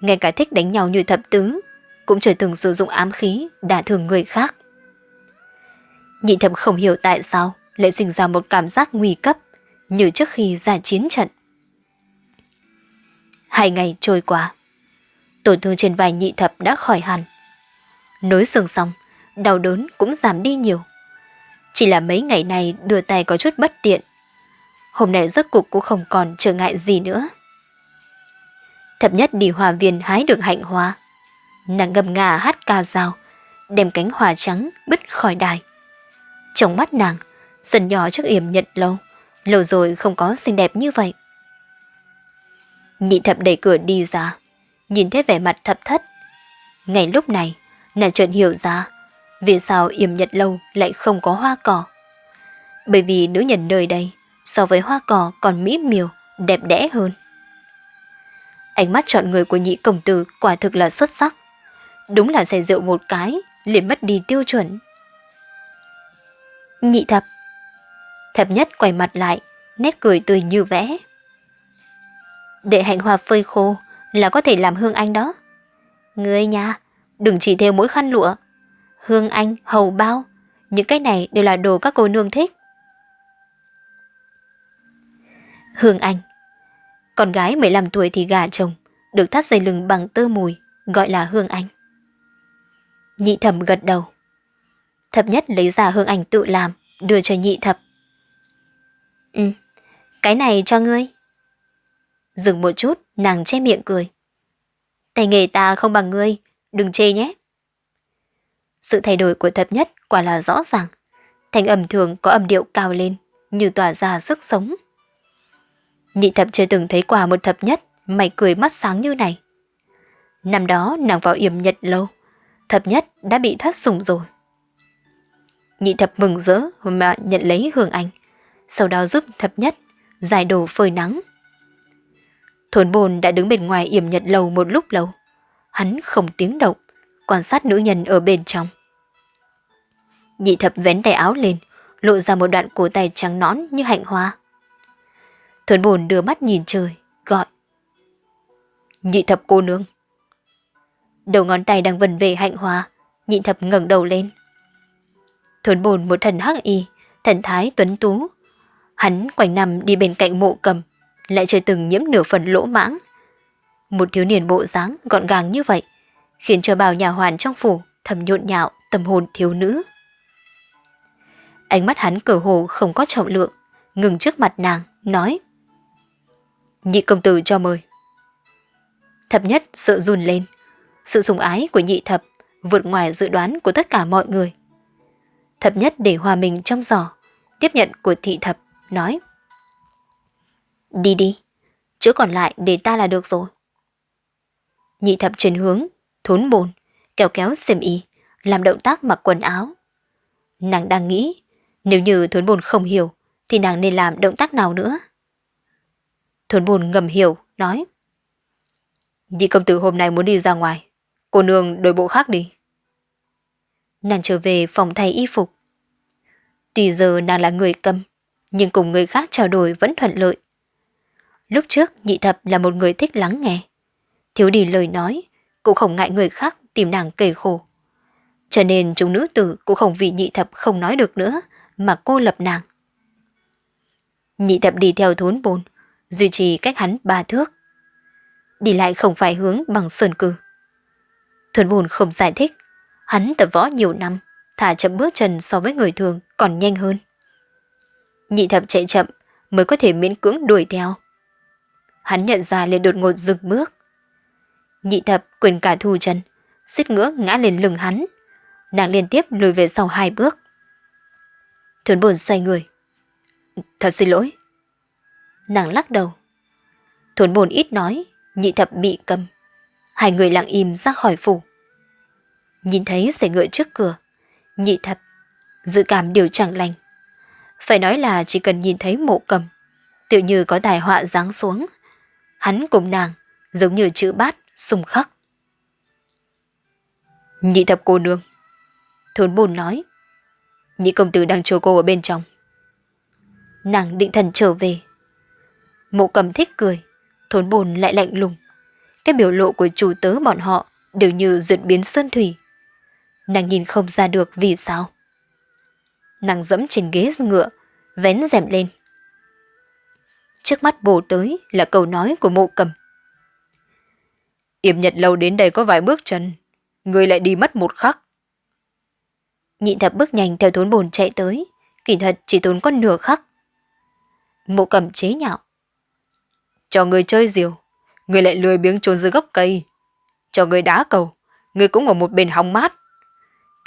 Ngay cả thích đánh nhau như thập tứ cũng chưa từng sử dụng ám khí đả thương người khác. Nhị thập không hiểu tại sao lại sinh ra một cảm giác nguy cấp như trước khi ra chiến trận. Hai ngày trôi qua, tổn thương trên vai nhị thập đã khỏi hẳn. Nối xương xong, đau đớn cũng giảm đi nhiều. Chỉ là mấy ngày này đưa tay có chút bất tiện. Hôm nay rốt cục cũng không còn trở ngại gì nữa. Thập nhất đi hòa viên hái được hạnh hoa. Nàng ngâm ngà hát ca dao, đem cánh hoa trắng bứt khỏi đài. Trong mắt nàng, sân nhỏ trước yểm nhật lâu, lâu rồi không có xinh đẹp như vậy. Nhị thập đẩy cửa đi ra, nhìn thấy vẻ mặt thập thất. Ngay lúc này, nàng chợt hiểu ra vì sao yểm nhật lâu lại không có hoa cỏ. Bởi vì nữ nhân nơi đây so với hoa cỏ còn mỹ miều, đẹp đẽ hơn. Ánh mắt chọn người của nhị công tử quả thực là xuất sắc. Đúng là say rượu một cái, liền mất đi tiêu chuẩn. Nhị thập. Thập nhất quay mặt lại, nét cười tươi như vẽ. Để hạnh hoa phơi khô là có thể làm hương anh đó. Ngươi nha, đừng chỉ theo mỗi khăn lụa. Hương anh, hầu bao, những cái này đều là đồ các cô nương thích. Hương anh Con gái 15 tuổi thì gà chồng, được thắt dây lưng bằng tơ mùi, gọi là Hương Anh. Nhị thẩm gật đầu. Thập nhất lấy giả Hương ảnh tự làm, đưa cho nhị thập. Ừ, cái này cho ngươi. Dừng một chút, nàng che miệng cười. Tay nghề ta không bằng ngươi, đừng chê nhé. Sự thay đổi của thập nhất quả là rõ ràng. Thanh âm thường có âm điệu cao lên, như tỏa ra sức sống. Nhị thập chưa từng thấy qua một thập nhất mày cười mắt sáng như này. Năm đó nàng vào yểm nhật lâu, thập nhất đã bị thất sủng rồi. Nhị thập mừng rỡ mà nhận lấy hương anh, sau đó giúp thập nhất giải đồ phơi nắng. Thốn bồn đã đứng bên ngoài yểm nhật lâu một lúc lâu. Hắn không tiếng động, quan sát nữ nhân ở bên trong. Nhị thập vén tay áo lên, lộ ra một đoạn cổ tay trắng nõn như hạnh hoa. Thuần bồn đưa mắt nhìn trời, gọi. Nhị thập cô nương. Đầu ngón tay đang vần về hạnh hoa, nhị thập ngẩng đầu lên thốn bồn một thần hắc y, thần thái tuấn tú. Hắn quanh nằm đi bên cạnh mộ cầm, lại chưa từng nhiễm nửa phần lỗ mãng. Một thiếu niên bộ dáng gọn gàng như vậy, khiến cho bao nhà hoàn trong phủ thầm nhộn nhạo tâm hồn thiếu nữ. Ánh mắt hắn cờ hồ không có trọng lượng, ngừng trước mặt nàng, nói. Nhị công tử cho mời. Thập nhất sợ run lên. Sự sùng ái của nhị thập vượt ngoài dự đoán của tất cả mọi người. Thập nhất để hòa mình trong giỏ, tiếp nhận của thị thập, nói. Đi đi, chỗ còn lại để ta là được rồi. Nhị thập chuyển hướng, thốn bồn, kéo kéo xem y, làm động tác mặc quần áo. Nàng đang nghĩ, nếu như thốn bồn không hiểu, thì nàng nên làm động tác nào nữa? Thốn bồn ngầm hiểu, nói. Nhị công tử hôm nay muốn đi ra ngoài, cô nương đổi bộ khác đi. Nàng trở về phòng thay y phục. Tùy giờ nàng là người cầm, nhưng cùng người khác trao đổi vẫn thuận lợi. Lúc trước nhị thập là một người thích lắng nghe. Thiếu đi lời nói, cũng không ngại người khác tìm nàng kể khổ. Cho nên chúng nữ tử cũng không vì nhị thập không nói được nữa mà cô lập nàng. Nhị thập đi theo thốn bồn, duy trì cách hắn ba thước. Đi lại không phải hướng bằng sơn cử. Thốn bồn không giải thích, hắn tập võ nhiều năm, thả chậm bước chân so với người thường còn nhanh hơn. Nhị thập chạy chậm mới có thể miễn cưỡng đuổi theo. Hắn nhận ra liền đột ngột dừng bước. Nhị thập quyền cả thu chân, suýt ngỡ ngã lên lưng hắn. Nàng liên tiếp lùi về sau hai bước. Thuấn bồn xoay người. Thật xin lỗi. Nàng lắc đầu. Thuấn bồn ít nói, nhị thập bị cầm. Hai người lặng im ra khỏi phủ. Nhìn thấy xe ngựa trước cửa, nhị thập, dự cảm điều chẳng lành. Phải nói là chỉ cần nhìn thấy mộ cầm, tự như có tài họa giáng xuống. Hắn cùng nàng, giống như chữ bát, sùng khắc. Nhị thập cô nương. Thốn bồn nói. Nhị công tử đang chờ cô ở bên trong. Nàng định thần trở về. Mộ cầm thích cười, thốn bồn lại lạnh lùng. Cái biểu lộ của chủ tớ bọn họ đều như duyệt biến sơn thủy. Nàng nhìn không ra được vì sao. Nàng dẫm trên ghế ngựa, vén rèm lên. Trước mắt bổ tới là câu nói của mộ cầm. Yểm nhật lâu đến đây có vài bước chân, người lại đi mất một khắc. Nhịn thập bước nhanh theo thốn bồn chạy tới, kỳ thật chỉ tốn con nửa khắc. Mộ cầm chế nhạo. Cho người chơi diều, người lại lười biếng trốn dưới gốc cây. Cho người đá cầu, người cũng ở một bên hóng mát.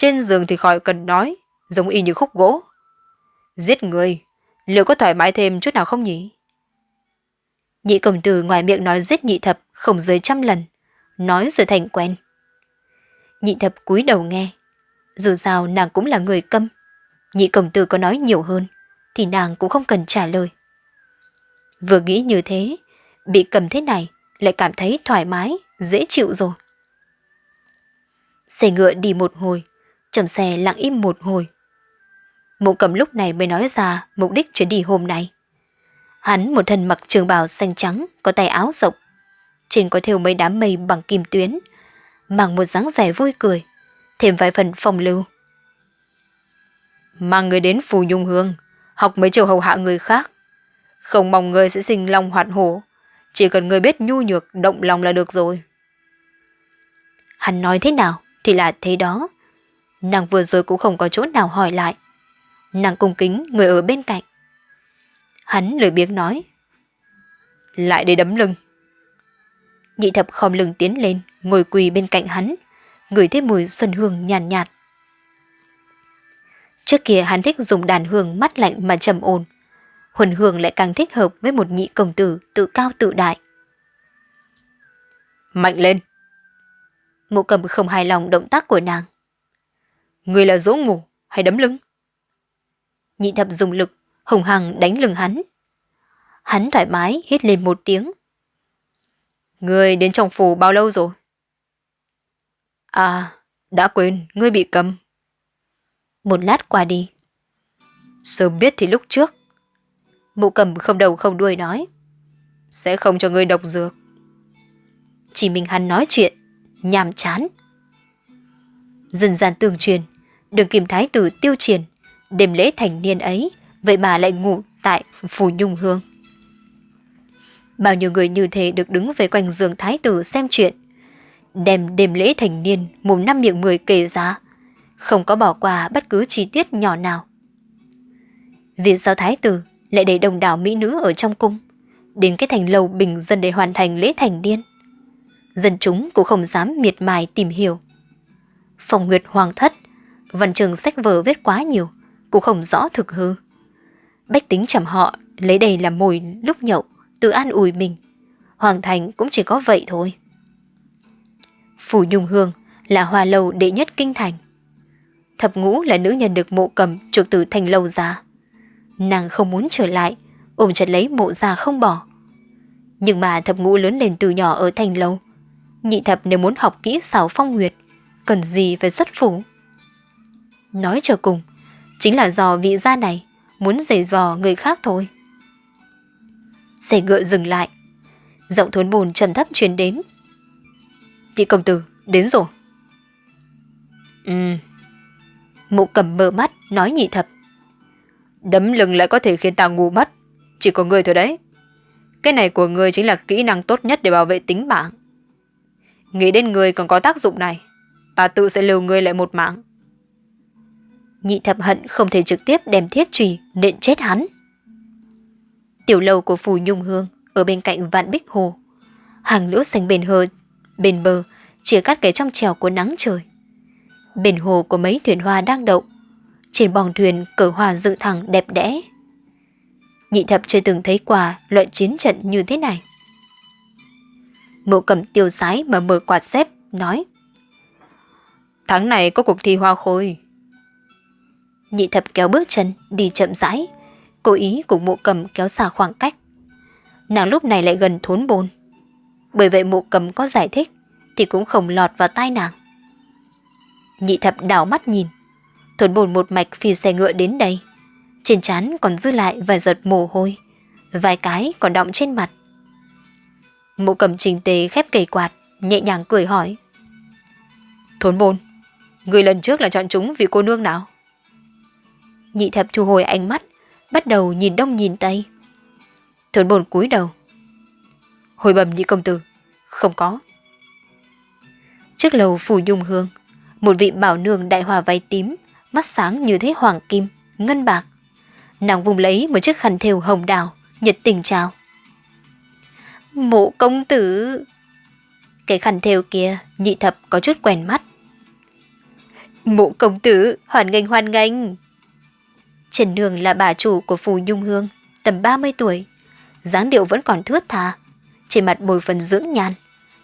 Trên giường thì khỏi cần nói, giống y như khúc gỗ. Giết người, liệu có thoải mái thêm chút nào không nhỉ? Nhị công tử ngoài miệng nói giết nhị thập không dưới trăm lần, nói rồi thành quen. Nhị thập cúi đầu nghe, dù sao nàng cũng là người câm. Nhị công tử có nói nhiều hơn, thì nàng cũng không cần trả lời. Vừa nghĩ như thế, bị cầm thế này lại cảm thấy thoải mái, dễ chịu rồi. Xe ngựa đi một hồi, Trầm xe lặng im một hồi. Mộ cầm lúc này mới nói ra mục đích chuyến đi hôm nay. Hắn một thân mặc trường bào xanh trắng, có tay áo rộng. Trên có thêu mấy đám mây bằng kim tuyến, mang một dáng vẻ vui cười, thêm vài phần phong lưu. Mang người đến phù nhung hương, học mấy chiều hầu hạ người khác. Không mong người sẽ sinh lòng hoạt hổ, chỉ cần người biết nhu nhược động lòng là được rồi. Hắn nói thế nào thì là thế đó. Nàng vừa rồi cũng không có chỗ nào hỏi lại. Nàng cung kính người ở bên cạnh. Hắn lười biếng nói. Lại để đấm lưng. Nhị thập khom lưng tiến lên, ngồi quỳ bên cạnh hắn, ngửi thấy mùi xuân hương nhàn nhạt, nhạt. Trước kia hắn thích dùng đàn hương mắt lạnh mà trầm ổn. Huân hương lại càng thích hợp với một nhị công tử tự cao tự đại. Mạnh lên! Mộ cầm không hài lòng động tác của nàng. Người là dỗ ngủ hay đấm lưng? Nhị thập dùng lực, hùng hằng đánh lưng hắn. Hắn thoải mái hít lên một tiếng. Người đến trong phủ bao lâu rồi? À, đã quên, ngươi bị cầm. Một lát qua đi. Sớm biết thì lúc trước. Mụ cầm không đầu không đuôi nói. Sẽ không cho ngươi độc dược. Chỉ mình hắn nói chuyện, nhàm chán. Dần dàn tường truyền, đường kim thái tử tiêu triển, đêm lễ thành niên ấy, vậy mà lại ngủ tại phủ nhung hương. Bao nhiêu người như thế được đứng về quanh giường thái tử xem chuyện, đem đêm lễ thành niên mồm năm miệng mười kể ra, không có bỏ qua bất cứ chi tiết nhỏ nào. Vì sao thái tử lại để đồng đảo mỹ nữ ở trong cung, đến cái thành lầu bình dân để hoàn thành lễ thành niên? Dân chúng cũng không dám miệt mài tìm hiểu. Phòng nguyệt hoàng thất, văn trường sách vở viết quá nhiều, cũng không rõ thực hư. Bách tính chầm họ lấy đây làm mồi lúc nhậu, tự an ủi mình. Hoàng thành cũng chỉ có vậy thôi. Phủ Nhung Hương là hoa lầu đệ nhất kinh thành. Thập ngũ là nữ nhân được mộ cầm trục từ thành lâu ra. Nàng không muốn trở lại, ôm chặt lấy mộ già không bỏ. Nhưng mà thập ngũ lớn lên từ nhỏ ở thành lâu. Nhị thập nếu muốn học kỹ xảo phong nguyệt, cần gì phải xuất phủ. Nói cho cùng, chính là do vị gia này muốn giày dò người khác thôi. Xe ngựa dừng lại. Giọng thốn bồn trầm thấp truyền đến. Chị công tử, đến rồi. Ừ. Mụ cầm mở mắt, nói nhị thập. Đấm lưng lại có thể khiến ta ngu mất. Chỉ có người thôi đấy. Cái này của người chính là kỹ năng tốt nhất để bảo vệ tính mạng. Nghĩ đến người còn có tác dụng này. Ta tự sẽ lưu người lại một mạng. Nhị thập hận không thể trực tiếp đem thiết trùy nện chết hắn. Tiểu lầu của Phù Nhung Hương ở bên cạnh vạn bích hồ. Hàng lũ xanh bền hờ, bên bờ, chia cắt cái trong trèo của nắng trời. Bền hồ có mấy thuyền hoa đang đậu. Trên bòng thuyền cờ hoa dựng thẳng đẹp đẽ. Nhị thập chưa từng thấy qua loại chiến trận như thế này. Mộ cầm tiêu sái mà mở quạt xếp, nói. Tháng này có cuộc thi hoa khôi. Nhị thập kéo bước chân, đi chậm rãi, cố ý cùng mộ cầm kéo xa khoảng cách. Nàng lúc này lại gần thốn bồn. Bởi vậy mộ cầm có giải thích, thì cũng không lọt vào tai nàng. Nhị thập đảo mắt nhìn, thốn bồn một mạch phi xe ngựa đến đây. Trên trán còn dư lại vài giọt mồ hôi, vài cái còn đọng trên mặt. Mộ cầm trình tế khép cây quạt, nhẹ nhàng cười hỏi. Thốn bồn, người lần trước là chọn chúng vì cô nương nào? Nhị thập thu hồi ánh mắt, bắt đầu nhìn đông nhìn tây. Thuấn bồn cúi đầu. Hồi bầm nhị công tử, không có. Trước lầu phủ dung hương, một vị bảo nương đại hòa váy tím, mắt sáng như thế hoàng kim, ngân bạc. Nàng vùng lấy một chiếc khăn thêu hồng đào, nhiệt tình chào. Mộ công tử! Cái khăn thêu kia, nhị thập có chút quen mắt. Mộ công tử, hoàn nghênh hoàn nghênh! Trần Nương là bà chủ của Phù Nhung Hương, tầm 30 tuổi. dáng điệu vẫn còn thướt tha, trên mặt bồi phần dưỡng nhan,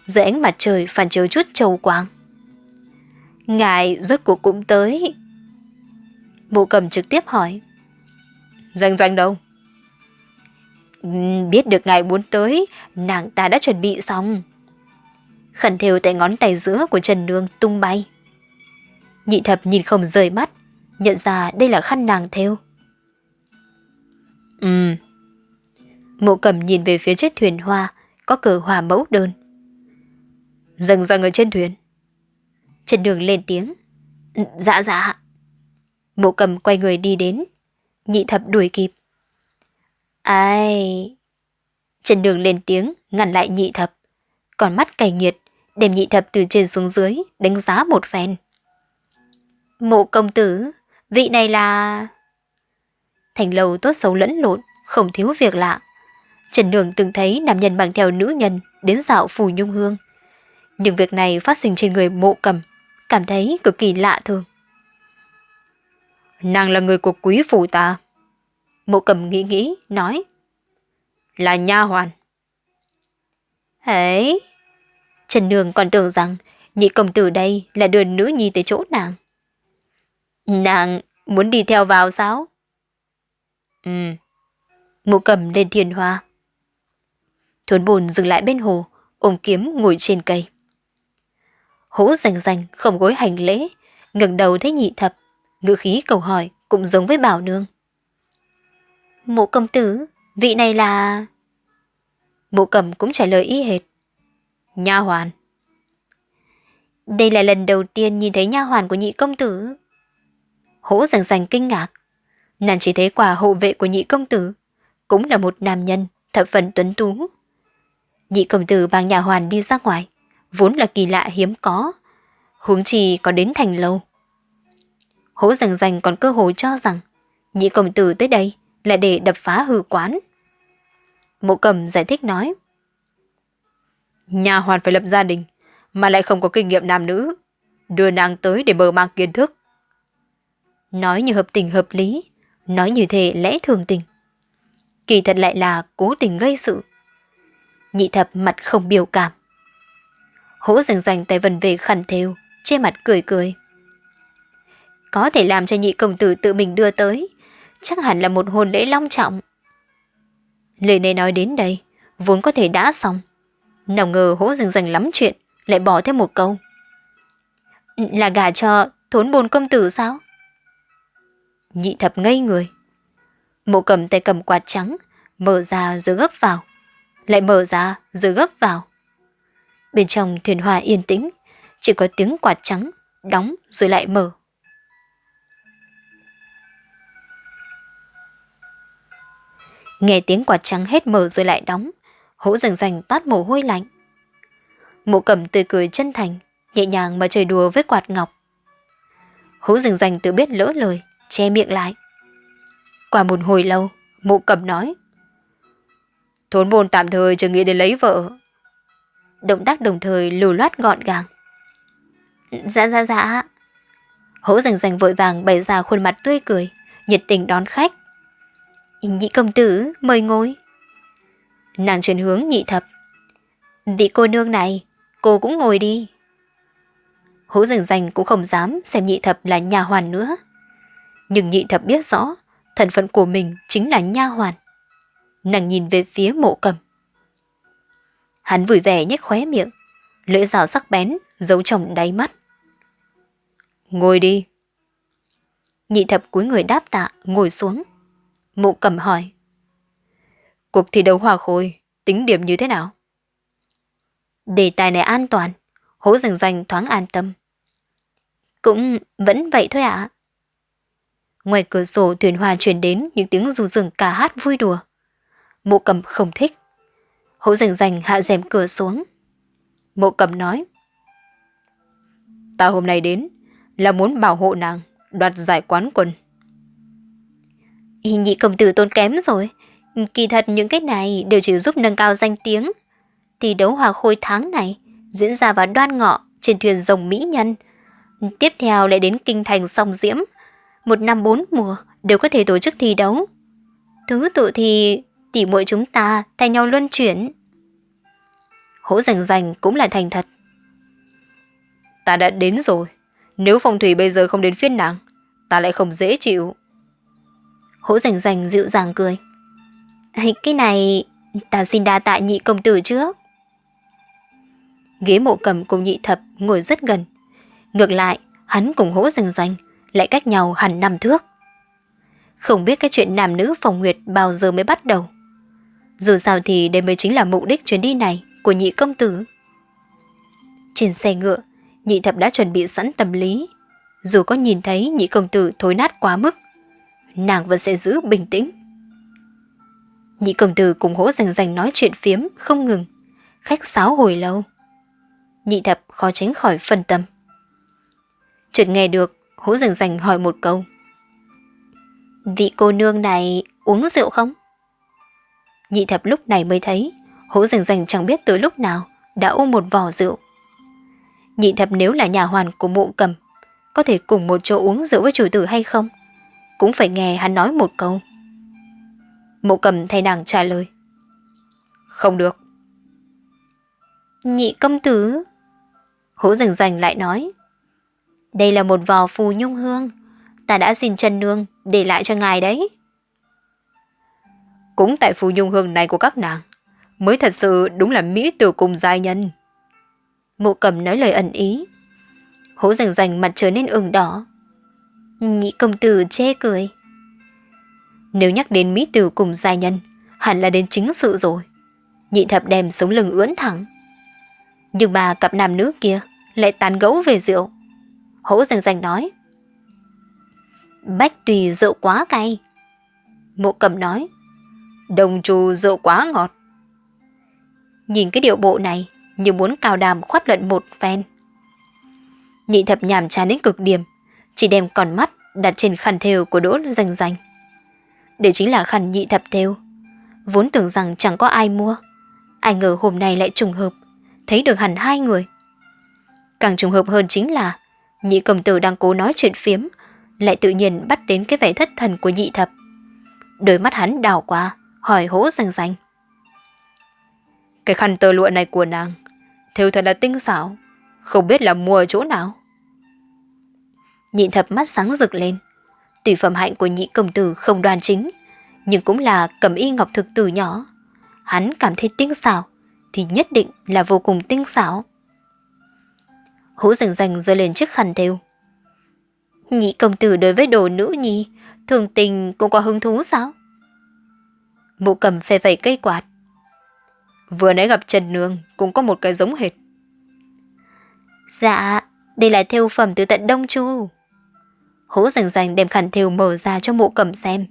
dưới ánh mặt trời phản chiếu chút trầu quang. Ngài rốt cuộc cũng tới. Bộ cầm trực tiếp hỏi. Doanh doanh đâu? Biết được ngài muốn tới, nàng ta đã chuẩn bị xong. Khẩn thêu tại ngón tay giữa của Trần Nương tung bay. Nhị thập nhìn không rời mắt, nhận ra đây là khăn nàng theo. Ừ. Mộ cầm nhìn về phía chiếc thuyền hoa, có cờ hòa mẫu đơn. Dần dần ở trên thuyền. Trần Đường lên tiếng. Dạ dạ. Mộ cầm quay người đi đến. Nhị thập đuổi kịp. Ai... Trần Đường lên tiếng, ngăn lại nhị thập. Còn mắt cay nghiệt, đem nhị thập từ trên xuống dưới, đánh giá một phen. Mộ công tử, vị này là... Thành lầu tốt xấu lẫn lộn, không thiếu việc lạ. Trần Đường từng thấy nam nhân bằng theo nữ nhân đến dạo phù nhung hương. Nhưng việc này phát sinh trên người mộ cầm, cảm thấy cực kỳ lạ thường. Nàng là người của quý phủ ta. Mộ cầm nghĩ nghĩ, nói. Là nha hoàn. Hấy! Trần Nương còn tưởng rằng nhị công tử đây là đưa nữ nhi tới chỗ nàng. Nàng muốn đi theo vào sao? Ừ. Mộ cầm lên thiên hoa. Thuấn bồn dừng lại bên hồ, ôm kiếm ngồi trên cây. Hũ rành rành không gối hành lễ, ngẩng đầu thấy nhị thập, ngữ khí cầu hỏi cũng giống với bảo nương. Mộ công tử, vị này là... Mộ cầm cũng trả lời y hệt. Nha hoàn. Đây là lần đầu tiên nhìn thấy nha hoàn của nhị công tử. Hỗ rành rành kinh ngạc. Nàng chỉ thấy quả hộ vệ của nhị công tử, cũng là một nam nhân, thập phần tuấn tú. Nhị công tử bằng nhà hoàn đi ra ngoài, vốn là kỳ lạ hiếm có, huống chi có đến thành lâu. Hỗ rành rành còn cơ hội cho rằng nhị công tử tới đây là để đập phá hư quán. Mộ cầm giải thích nói. Nhà hoàn phải lập gia đình, mà lại không có kinh nghiệm nam nữ. Đưa nàng tới để mở mang kiến thức. Nói như hợp tình hợp lý, nói như thế lẽ thường tình. Kỳ thật lại là cố tình gây sự. Nhị thập mặt không biểu cảm. Hỗ rành rành tay vần về khẩn thêu, che mặt cười cười. Có thể làm cho nhị công tử tự mình đưa tới, chắc hẳn là một hôn lễ long trọng. Lời này nói đến đây, vốn có thể đã xong. Nào ngờ hỗ rành rành lắm chuyện, lại bỏ thêm một câu. Là gả cho thốn bồn công tử sao? Nhị thập ngây người. Mộ cầm tay cầm quạt trắng, mở ra rồi gấp vào. Lại mở ra rồi gấp vào. Bên trong thuyền hòa yên tĩnh, chỉ có tiếng quạt trắng, đóng rồi lại mở. Nghe tiếng quạt trắng hết mở rồi lại đóng, hỗ rành rành toát mồ hôi lạnh. Mộ cầm tươi cười chân thành, nhẹ nhàng mà chơi đùa với quạt ngọc. Hỗ rành rành tự biết lỡ lời, che miệng lại. Qua một hồi lâu, mộ cầm nói. Thốn bồn tạm thời chưa nghĩ đến lấy vợ. Động tác đồng thời lưu loát gọn gàng. Dạ dạ dạ. Hỗ rành rành vội vàng bày ra khuôn mặt tươi cười, nhiệt tình đón khách. Nhị công tử, mời ngồi. Nàng chuyển hướng nhị thập. Vị cô nương này, cô cũng ngồi đi. Hỗ rành rành cũng không dám xem nhị thập là nhà hoàn nữa. Nhưng nhị thập biết rõ, thân phận của mình chính là nha hoàn. Nàng nhìn về phía mộ cầm. Hắn vui vẻ nhếch khóe miệng, lưỡi dao sắc bén giấu trong đáy mắt. Ngồi đi. Nhị thập cúi người đáp tạ, ngồi xuống. Mộ cầm hỏi. Cuộc thi đấu hòa khôi, tính điểm như thế nào? Đề tài này an toàn, hố rành rành thoáng an tâm. Cũng vẫn vậy thôi ạ. Ngoài cửa sổ thuyền hòa truyền đến những tiếng ru rừng ca hát vui đùa. Mộ cầm không thích. Hỗ rành rành hạ rèm cửa xuống. Mộ cầm nói. Ta hôm nay đến là muốn bảo hộ nàng, đoạt giải quán quân. Nhị công tử tôn kém rồi. Kỳ thật những cái này đều chỉ giúp nâng cao danh tiếng. Thì đấu hòa khôi tháng này diễn ra vào đoan ngọ trên thuyền rồng Mỹ Nhân. Tiếp theo lại đến kinh thành song diễm. Một năm bốn mùa đều có thể tổ chức thi đấu. Thứ tự thì tỉ muội chúng ta thay nhau luân chuyển. Hỗ rành rành cũng là thành thật. Ta đã đến rồi. Nếu phong thủy bây giờ không đến phiên nàng, ta lại không dễ chịu. Hỗ rành rành dịu dàng cười. Cái này ta xin đa tạ nhị công tử trước. Ghế mộ cầm cùng nhị thập ngồi rất gần. Ngược lại, hắn cùng hỗ rành rành lại cách nhau hẳn năm thước. Không biết cái chuyện nam nữ phòng nguyệt bao giờ mới bắt đầu. Dù sao thì đây mới chính là mục đích chuyến đi này của nhị công tử. Trên xe ngựa, nhị thập đã chuẩn bị sẵn tâm lý. Dù có nhìn thấy nhị công tử thối nát quá mức, nàng vẫn sẽ giữ bình tĩnh. Nhị công tử cùng hỗ rành rành nói chuyện phiếm không ngừng, khách sáo hồi lâu. Nhị thập khó tránh khỏi phân tâm. Chợt nghe được, Hú rành rành hỏi một câu. Vị cô nương này uống rượu không? Nhị thập lúc này mới thấy, hú rành rành chẳng biết từ lúc nào đã ôm một vò rượu. Nhị thập nếu là nhà hoàn của mộ cầm, có thể cùng một chỗ uống rượu với chủ tử hay không? Cũng phải nghe hắn nói một câu. Mộ cầm thay nàng trả lời. Không được. Nhị công tử. Hữu rành rành lại nói. Đây là một vò phù nhung hương. Ta đã xin chân nương để lại cho ngài đấy. Cũng tại phù nhung hương này của các nàng, mới thật sự đúng là mỹ tử cùng giai nhân. Mộ cầm nói lời ẩn ý. Hố rành rành mặt trở nên ửng đỏ. Nhị công tử chê cười. Nếu nhắc đến mỹ tử cùng giai nhân, hẳn là đến chính sự rồi. Nhị thập đem sống lưng ưỡn thẳng. Nhưng mà cặp nam nữ kia lại tán gẫu về rượu. Hỗ rành rành nói. Bách tùy rượu quá cay. Mộ cầm nói. Đồng trù rượu quá ngọt. Nhìn cái điệu bộ này như muốn cào đàm khoát luận một phen. Nhị thập nhàm chán đến cực điểm, chỉ đem con mắt đặt trên khăn thêu của đỗ rành rành. Đây chính là khăn nhị thập thêu. Vốn tưởng rằng chẳng có ai mua. Ai ngờ hôm nay lại trùng hợp, thấy được hẳn hai người. Càng trùng hợp hơn chính là nhị công tử đang cố nói chuyện phiếm, lại tự nhiên bắt đến cái vẻ thất thần của nhị thập. Đôi mắt hắn đào qua, hỏi hỗ rành rành. Cái khăn tơ lụa này của nàng, thêu thật là tinh xảo, không biết là mua ở chỗ nào. Nhị thập mắt sáng rực lên. Tùy phẩm hạnh của nhị công tử không đoàn chính, nhưng cũng là cầm y ngọc thực từ nhỏ. Hắn cảm thấy tinh xảo, thì nhất định là vô cùng tinh xảo. Hú rành rành giơ lên chiếc khăn thêu. Nhị công tử đối với đồ nữ nhi, thường tình cũng có hứng thú sao? Mụ cầm phê phẩy cây quạt. Vừa nãy gặp Trần Nương cũng có một cái giống hệt. Dạ, đây là thêu phẩm từ tận Đông Chu. Hố rành rành đem khăn thêu mở ra cho mụ cầm xem.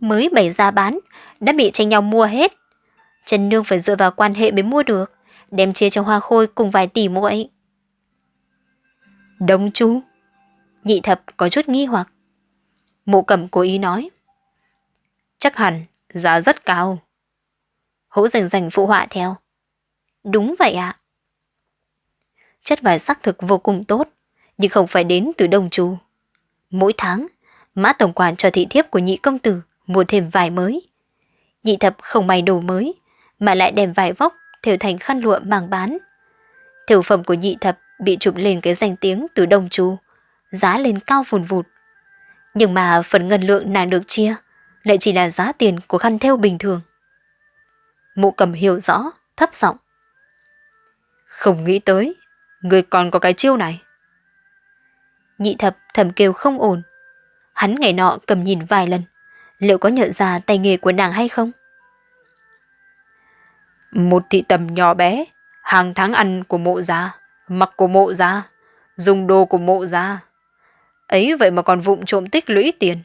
Mới bày ra bán, đã bị tranh nhau mua hết. Trần Nương phải dựa vào quan hệ mới mua được, đem chia cho hoa khôi cùng vài tỷ muội. Đông Chu? Nhị thập có chút nghi hoặc. Mộ Cẩm cố ý nói. Chắc hẳn, giá rất cao. Hỗ rành rành phụ họa theo. Đúng vậy ạ. Chất vải sắc thực vô cùng tốt, nhưng không phải đến từ Đông Chu. Mỗi tháng, mã tổng quản cho thị thiếp của nhị công tử mua thêm vải mới. Nhị thập không may đồ mới, mà lại đem vải vóc thêu thành khăn lụa mang bán. Thêu phẩm của nhị thập bị chụp lên cái danh tiếng từ Đông Chu, giá lên cao vùn vụt. Nhưng mà phần ngân lượng nàng được chia lại chỉ là giá tiền của khăn theo bình thường. Mụ cầm hiểu rõ, thấp giọng. Không nghĩ tới, người còn có cái chiêu này. Nhị thập thầm kêu không ổn. Hắn ngày nọ cầm nhìn vài lần, liệu có nhận ra tay nghề của nàng hay không? Một thị tầm nhỏ bé, hàng tháng ăn của mộ già mặc của mộ gia, dùng đồ của mộ gia. Ấy vậy mà còn vụng trộm tích lũy tiền.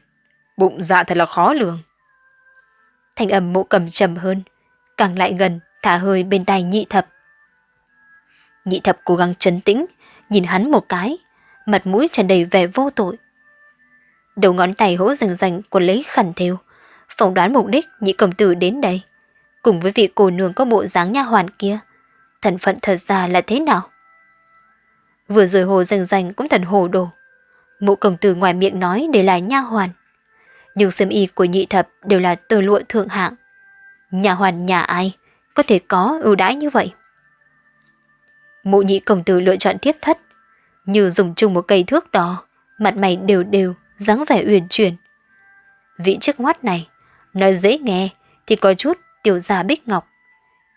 Bụng dạ thật là khó lường. Thanh âm mộ cầm trầm hơn, càng lại gần, thả hơi bên tai nhị thập. Nhị thập cố gắng trấn tĩnh, nhìn hắn một cái, mặt mũi tràn đầy vẻ vô tội. Đầu ngón tay hỗ rành rành của lấy khẩn thêu, phỏng đoán mục đích nhị cầm tử đến đây, cùng với vị cô nương có bộ dáng nha hoàn kia. Thần phận thật ra là thế nào? Vừa rồi hồ rành rành cũng thần hồ đồ. Mụ công tử ngoài miệng nói để là nha hoàn. Nhưng xiêm y của nhị thập đều là tơ lụa thượng hạng. Nhà hoàn nhà ai có thể có ưu đãi như vậy? Mụ nhị công tử lựa chọn tiếp thất, như dùng chung một cây thước đỏ, mặt mày đều đều, dáng vẻ uyển chuyển. Vị chức ngoát này, nói dễ nghe thì có chút tiểu gia bích ngọc,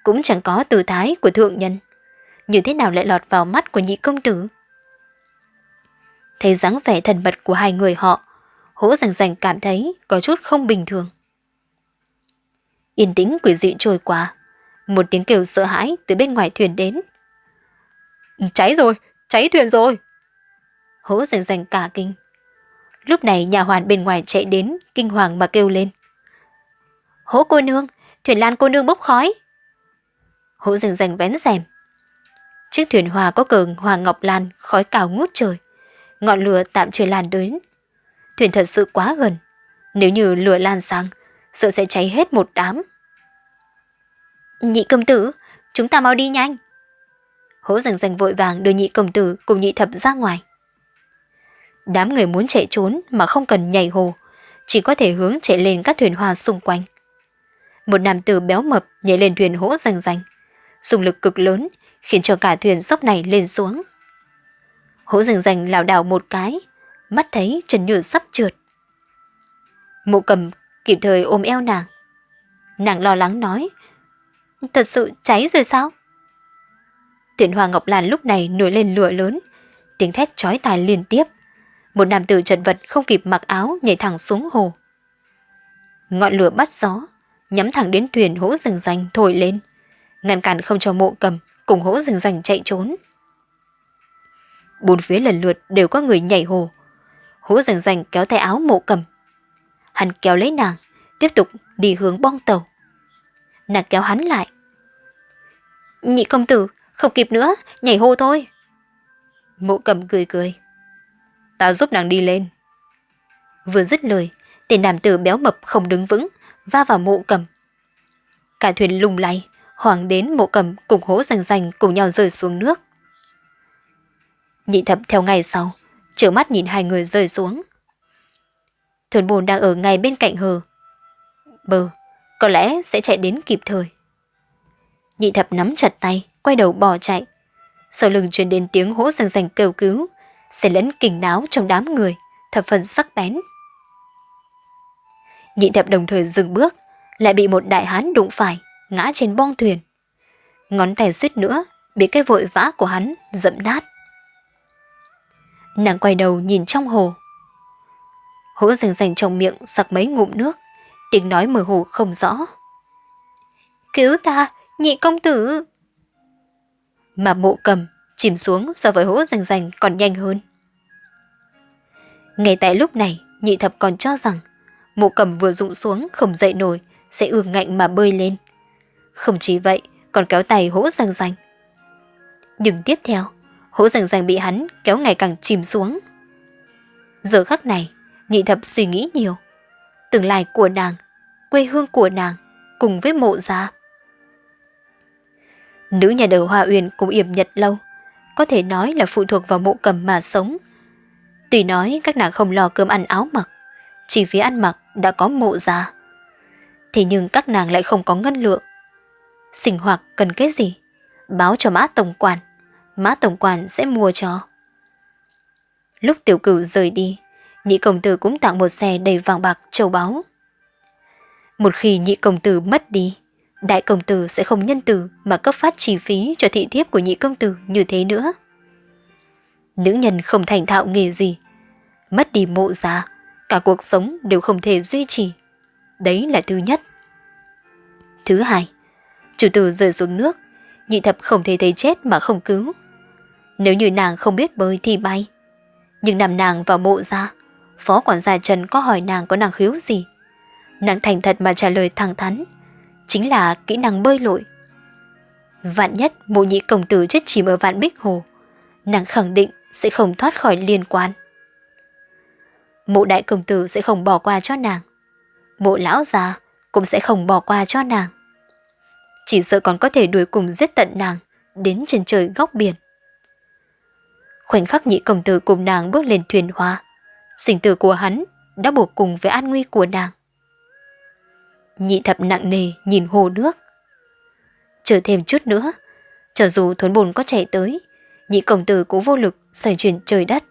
cũng chẳng có từ thái của thượng nhân. Như thế nào lại lọt vào mắt của nhị công tử? Thấy dáng vẻ thần mật của hai người họ, hỗ rành rành cảm thấy có chút không bình thường. Yên tĩnh quỷ dị trôi qua, một tiếng kêu sợ hãi từ bên ngoài thuyền đến. Cháy rồi, cháy thuyền rồi. Hỗ rành rành cả kinh. Lúc này nhà hoàn bên ngoài chạy đến, kinh hoàng mà kêu lên. Hỗ cô nương, thuyền lan cô nương bốc khói. Hỗ rành rành vén rèm. Chiếc thuyền hòa có cờ hoàng ngọc lan, khói cao ngút trời. Ngọn lửa tạm chưa lan đến. Thuyền thật sự quá gần. Nếu như lửa lan sang, sợ sẽ cháy hết một đám. Nhị công tử, chúng ta mau đi nhanh. Hỗ rành rành vội vàng đưa nhị công tử cùng nhị thập ra ngoài. Đám người muốn chạy trốn mà không cần nhảy hồ, chỉ có thể hướng chạy lên các thuyền hoa xung quanh. Một nam tử béo mập nhảy lên thuyền hỗ rành rành, dùng lực cực lớn khiến cho cả thuyền sốc này lên xuống. Hỗ rành rành lảo đảo một cái, mắt thấy Trần Nhược sắp trượt. Mộ cầm kịp thời ôm eo nàng. Nàng lo lắng nói, thật sự cháy rồi sao? Tiện Hoa Ngọc Lan lúc này nổi lên lửa lớn, tiếng thét chói tai liên tiếp. Một nam tử chật vật không kịp mặc áo nhảy thẳng xuống hồ. Ngọn lửa bắt gió, nhắm thẳng đến thuyền hỗ rừng rành thổi lên, ngăn cản không cho mộ cầm cùng hỗ rừng rành chạy trốn. Bốn phía lần lượt đều có người nhảy hồ. Hỗ rành rành kéo tay áo mộ cầm. Hắn kéo lấy nàng, tiếp tục đi hướng bong tàu. Nàng kéo hắn lại. Nhị công tử, không kịp nữa, nhảy hô thôi. Mộ cầm cười cười. Ta giúp nàng đi lên. Vừa dứt lời, tên nam tử béo mập không đứng vững, va vào mộ cầm. Cả thuyền lung lay, hoàng đến mộ cầm cùng hố rành rành cùng nhau rơi xuống nước. Nhị thập theo ngày sau, trở mắt nhìn hai người rơi xuống. Thuyền bồn đang ở ngay bên cạnh hờ. Bờ, có lẽ sẽ chạy đến kịp thời. Nhị thập nắm chặt tay, quay đầu bỏ chạy. Sau lưng truyền đến tiếng hỗ rành rành kêu cứu, sẽ lẫn kình náo trong đám người, thập phần sắc bén. Nhị thập đồng thời dừng bước, lại bị một đại hán đụng phải, ngã trên bong thuyền. Ngón tay suýt nữa, bị cái vội vã của hắn dẫm nát. Nàng quay đầu nhìn trong hồ. Hỗ rành rành trong miệng sặc mấy ngụm nước, Tiếng nói mơ hồ không rõ. Cứu ta, nhị công tử! Mà mộ cầm chìm xuống so với hỗ rành rành còn nhanh hơn. Ngay tại lúc này, nhị thập còn cho rằng mộ cầm vừa rụng xuống không dậy nổi sẽ ương ngạnh mà bơi lên. Không chỉ vậy, còn kéo tay hỗ răng rành. Nhưng tiếp theo, hỗ răng rành bị hắn kéo ngày càng chìm xuống. Giờ khắc này, nhị thập suy nghĩ nhiều. Tương lai của nàng, quê hương của nàng, cùng với mộ gia. Nữ nhà đầu Hoa Uyên cũng yểm nhật lâu, có thể nói là phụ thuộc vào mộ cầm mà sống. Tuy nói các nàng không lo cơm ăn áo mặc, chỉ phía ăn mặc đã có mộ gia. Thế nhưng các nàng lại không có ngân lượng. Sinh hoạt cần cái gì? Báo cho mã tổng quản, mã tổng quản sẽ mua cho. Lúc tiểu cửu rời đi, nhị công tử cũng tặng một xe đầy vàng bạc châu báu. Một khi nhị công tử mất đi, đại công tử sẽ không nhân từ mà cấp phát chi phí cho thị thiếp của nhị công tử như thế nữa. Nữ nhân không thành thạo nghề gì, mất đi mộ giá, cả cuộc sống đều không thể duy trì. Đấy là thứ nhất. Thứ hai, chủ tử rơi xuống nước, nhị thập không thể thấy chết mà không cứu. Nếu như nàng không biết bơi thì bay. Nhưng nằm nàng vào mộ ra, phó quản gia Trần có hỏi nàng có năng khiếu gì. Nàng thành thật mà trả lời thẳng thắn, chính là kỹ năng bơi lội. Vạn nhất mộ nhị công tử chết chìm ở vạn bích hồ, nàng khẳng định sẽ không thoát khỏi liên quan. Mộ đại công tử sẽ không bỏ qua cho nàng. Mộ lão già cũng sẽ không bỏ qua cho nàng. Chỉ sợ còn có thể đuổi cùng giết tận nàng đến trên trời góc biển. Khoảnh khắc nhị công tử cùng nàng bước lên thuyền hoa, sinh tử của hắn đã buộc cùng với an nguy của nàng. Nhị thập nặng nề nhìn hồ nước. Chờ thêm chút nữa, cho dù thuấn bồn có chạy tới, nhị công tử cũng vô lực xoay chuyển trời đất.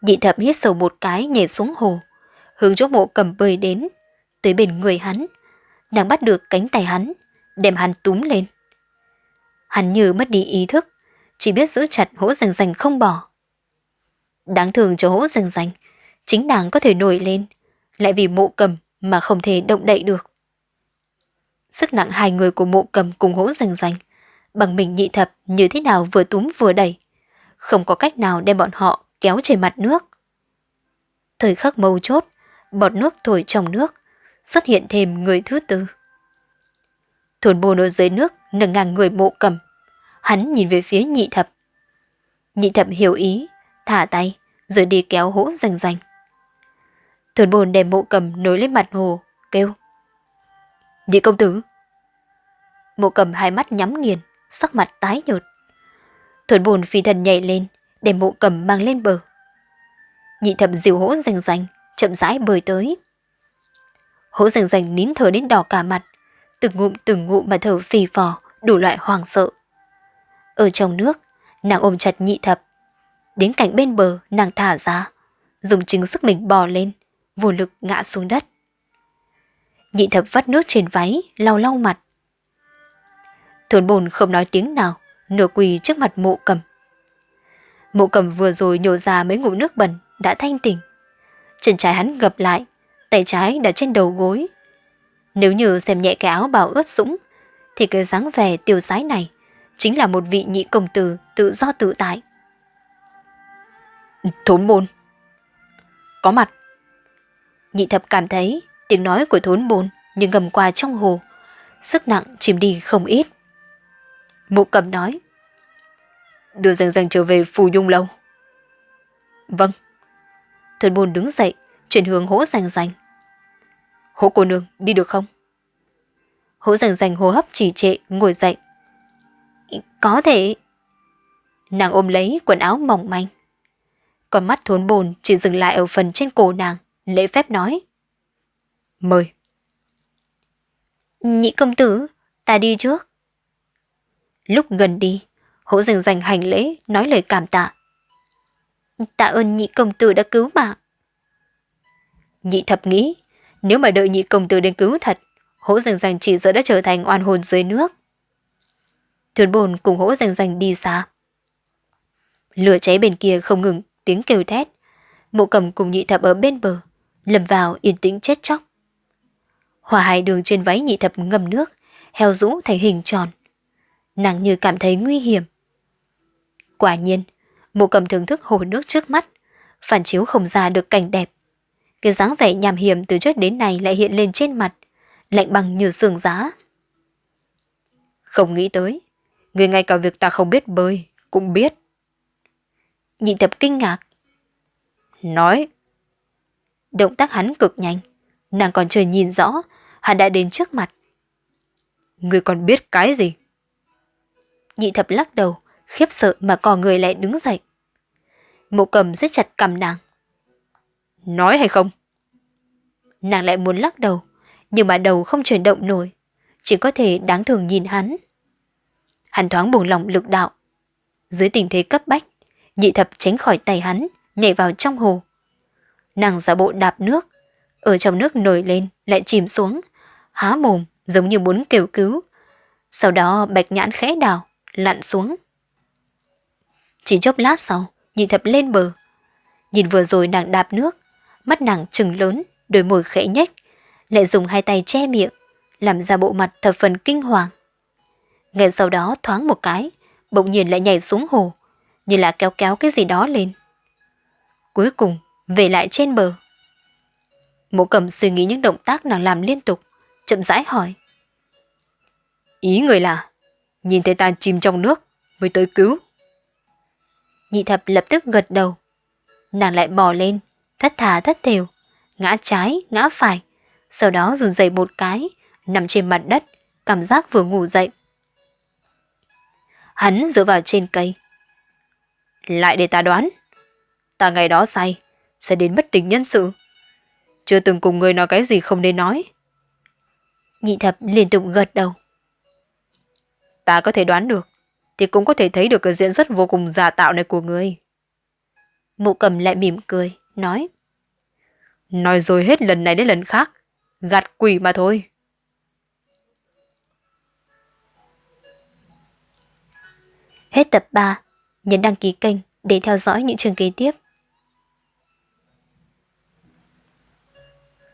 Nhị thập hít sâu một cái nhảy xuống hồ, hướng chỗ mộ cầm bơi đến, tới bên người hắn. Nàng bắt được cánh tay hắn, đem hắn túm lên. Hắn như mất đi ý thức, chỉ biết giữ chặt hỗ rành rành không bỏ. Đáng thường cho hỗ rành rành, chính nàng có thể nổi lên, lại vì mộ cầm mà không thể động đậy được. Sức nặng hai người của mộ cầm cùng hỗ rành rành, bằng mình nhị thập như thế nào vừa túm vừa đẩy, không có cách nào đem bọn họ kéo trên mặt nước. Thời khắc mâu chốt, bọt nước thổi trong nước, xuất hiện thêm người thứ tư. Thôn bồn ở dưới nước nâng ngang người mộ cầm, hắn nhìn về phía nhị thập. Nhị thập hiểu ý, thả tay, rồi đi kéo hỗ rành rành. Thuần bồn đem mộ cầm nối lên mặt hồ, kêu. Nhị công tử. Mộ cầm hai mắt nhắm nghiền, sắc mặt tái nhợt. Thuần bồn phi thần nhảy lên, đem mộ cầm mang lên bờ. Nhị thập dìu hỗ rành rành, chậm rãi bơi tới. Hỗ rành rành nín thở đến đỏ cả mặt, từng ngụm từng ngụm mà thở phì phò, đủ loại hoàng sợ. Ở trong nước, nàng ôm chặt nhị thập. Đến cạnh bên bờ, nàng thả ra, dùng chính sức mình bò lên, vô lực ngã xuống đất. Nhị thập vắt nước trên váy, lau lau mặt. Thuần bồn không nói tiếng nào, nửa quỳ trước mặt mộ cầm. Mộ cầm vừa rồi nhổ ra mấy ngụm nước bẩn, đã thanh tỉnh. Chân trái hắn gập lại, tay trái đặt trên đầu gối. Nếu như xem nhẹ cái áo bào ướt sũng, thì cái dáng vẻ tiêu sái này chính là một vị nhị công tử tự do tự tại. Thốn môn Có mặt Nhị thập cảm thấy tiếng nói của thốn bồn như ngầm qua trong hồ, sức nặng chìm đi không ít. Mộ cầm nói, đưa danh danh trở về phù nhung lâu. Vâng. Thốn bồn đứng dậy, chuyển hướng hỗ rành rành. Hỗ cô nương, đi được không? Hỗ rành rành hô hấp trì trệ, ngồi dậy. Có thể. Nàng ôm lấy quần áo mỏng manh. Con mắt thốn bồn chỉ dừng lại ở phần trên cổ nàng lễ phép nói. Mời. Nhị công tử, ta đi trước. Lúc gần đi, hỗ dành dành hành lễ, nói lời cảm tạ. Tạ ơn nhị công tử đã cứu mạng. Nhị thập nghĩ, nếu mà đợi nhị công tử đến cứu thật, hỗ rành rành chỉ sợ đã trở thành oan hồn dưới nước. Thuyền bồn cùng hỗ rành rành đi xa. Lửa cháy bên kia không ngừng tiếng kêu thét. Mộ cầm cùng nhị thập ở bên bờ, lầm vào yên tĩnh chết chóc. Hòa hai đường trên váy nhị thập ngâm nước, heo rũ thành hình tròn. Nàng như cảm thấy nguy hiểm. Quả nhiên, mộ cầm thưởng thức hồ nước trước mắt, phản chiếu không ra được cảnh đẹp. Cái dáng vẻ nhàm hiểm từ trước đến nay lại hiện lên trên mặt, lạnh bằng như sườn giá. Không nghĩ tới, người ngay cả việc ta không biết bơi, cũng biết. Nhị tập kinh ngạc. Nói. Động tác hắn cực nhanh, nàng còn chưa nhìn rõ, hắn đã đến trước mặt. Người còn biết cái gì? Nhị thập lắc đầu, khiếp sợ mà cò người lại đứng dậy. Mộ cầm rất chặt cầm nàng. Nói hay không? Nàng lại muốn lắc đầu, nhưng mà đầu không chuyển động nổi, chỉ có thể đáng thường nhìn hắn. Hắn thoáng buồn lòng lực đạo. Dưới tình thế cấp bách, nhị thập tránh khỏi tay hắn, nhảy vào trong hồ. Nàng giả bộ đạp nước, ở trong nước nổi lên lại chìm xuống, há mồm giống như muốn kêu cứu. Sau đó bạch nhãn khẽ đào, lặn xuống. Chỉ chốc lát sau, nhị thập lên bờ. Nhìn vừa rồi nàng đạp nước, mắt nàng trừng lớn, đôi môi khẽ nhếch, lại dùng hai tay che miệng, làm ra bộ mặt thập phần kinh hoàng. Ngay sau đó thoáng một cái, bỗng nhiên lại nhảy xuống hồ, như là kéo kéo cái gì đó lên. Cuối cùng, về lại trên bờ. Mộ cầm suy nghĩ những động tác nàng làm liên tục, chậm rãi hỏi. Ý người là, nhìn thấy ta chìm trong nước, mới tới cứu. Nhị thập lập tức gật đầu. Nàng lại bò lên, thất thà thất thều, ngã trái, ngã phải, sau đó run dậy một cái, nằm trên mặt đất, cảm giác vừa ngủ dậy. Hắn dựa vào trên cây. Lại để ta đoán. Ta ngày đó say, sẽ đến bất tỉnh nhân sự. Chưa từng cùng người nói cái gì không nên nói. Nhị thập liên tục gật đầu. Ta có thể đoán được, thì cũng có thể thấy được cái diễn xuất vô cùng giả tạo này của người. Mụ cầm lại mỉm cười, nói. Nói rồi hết lần này đến lần khác, gạt quỷ mà thôi. Hết tập 3, nhấn đăng ký kênh để theo dõi những chương kế tiếp.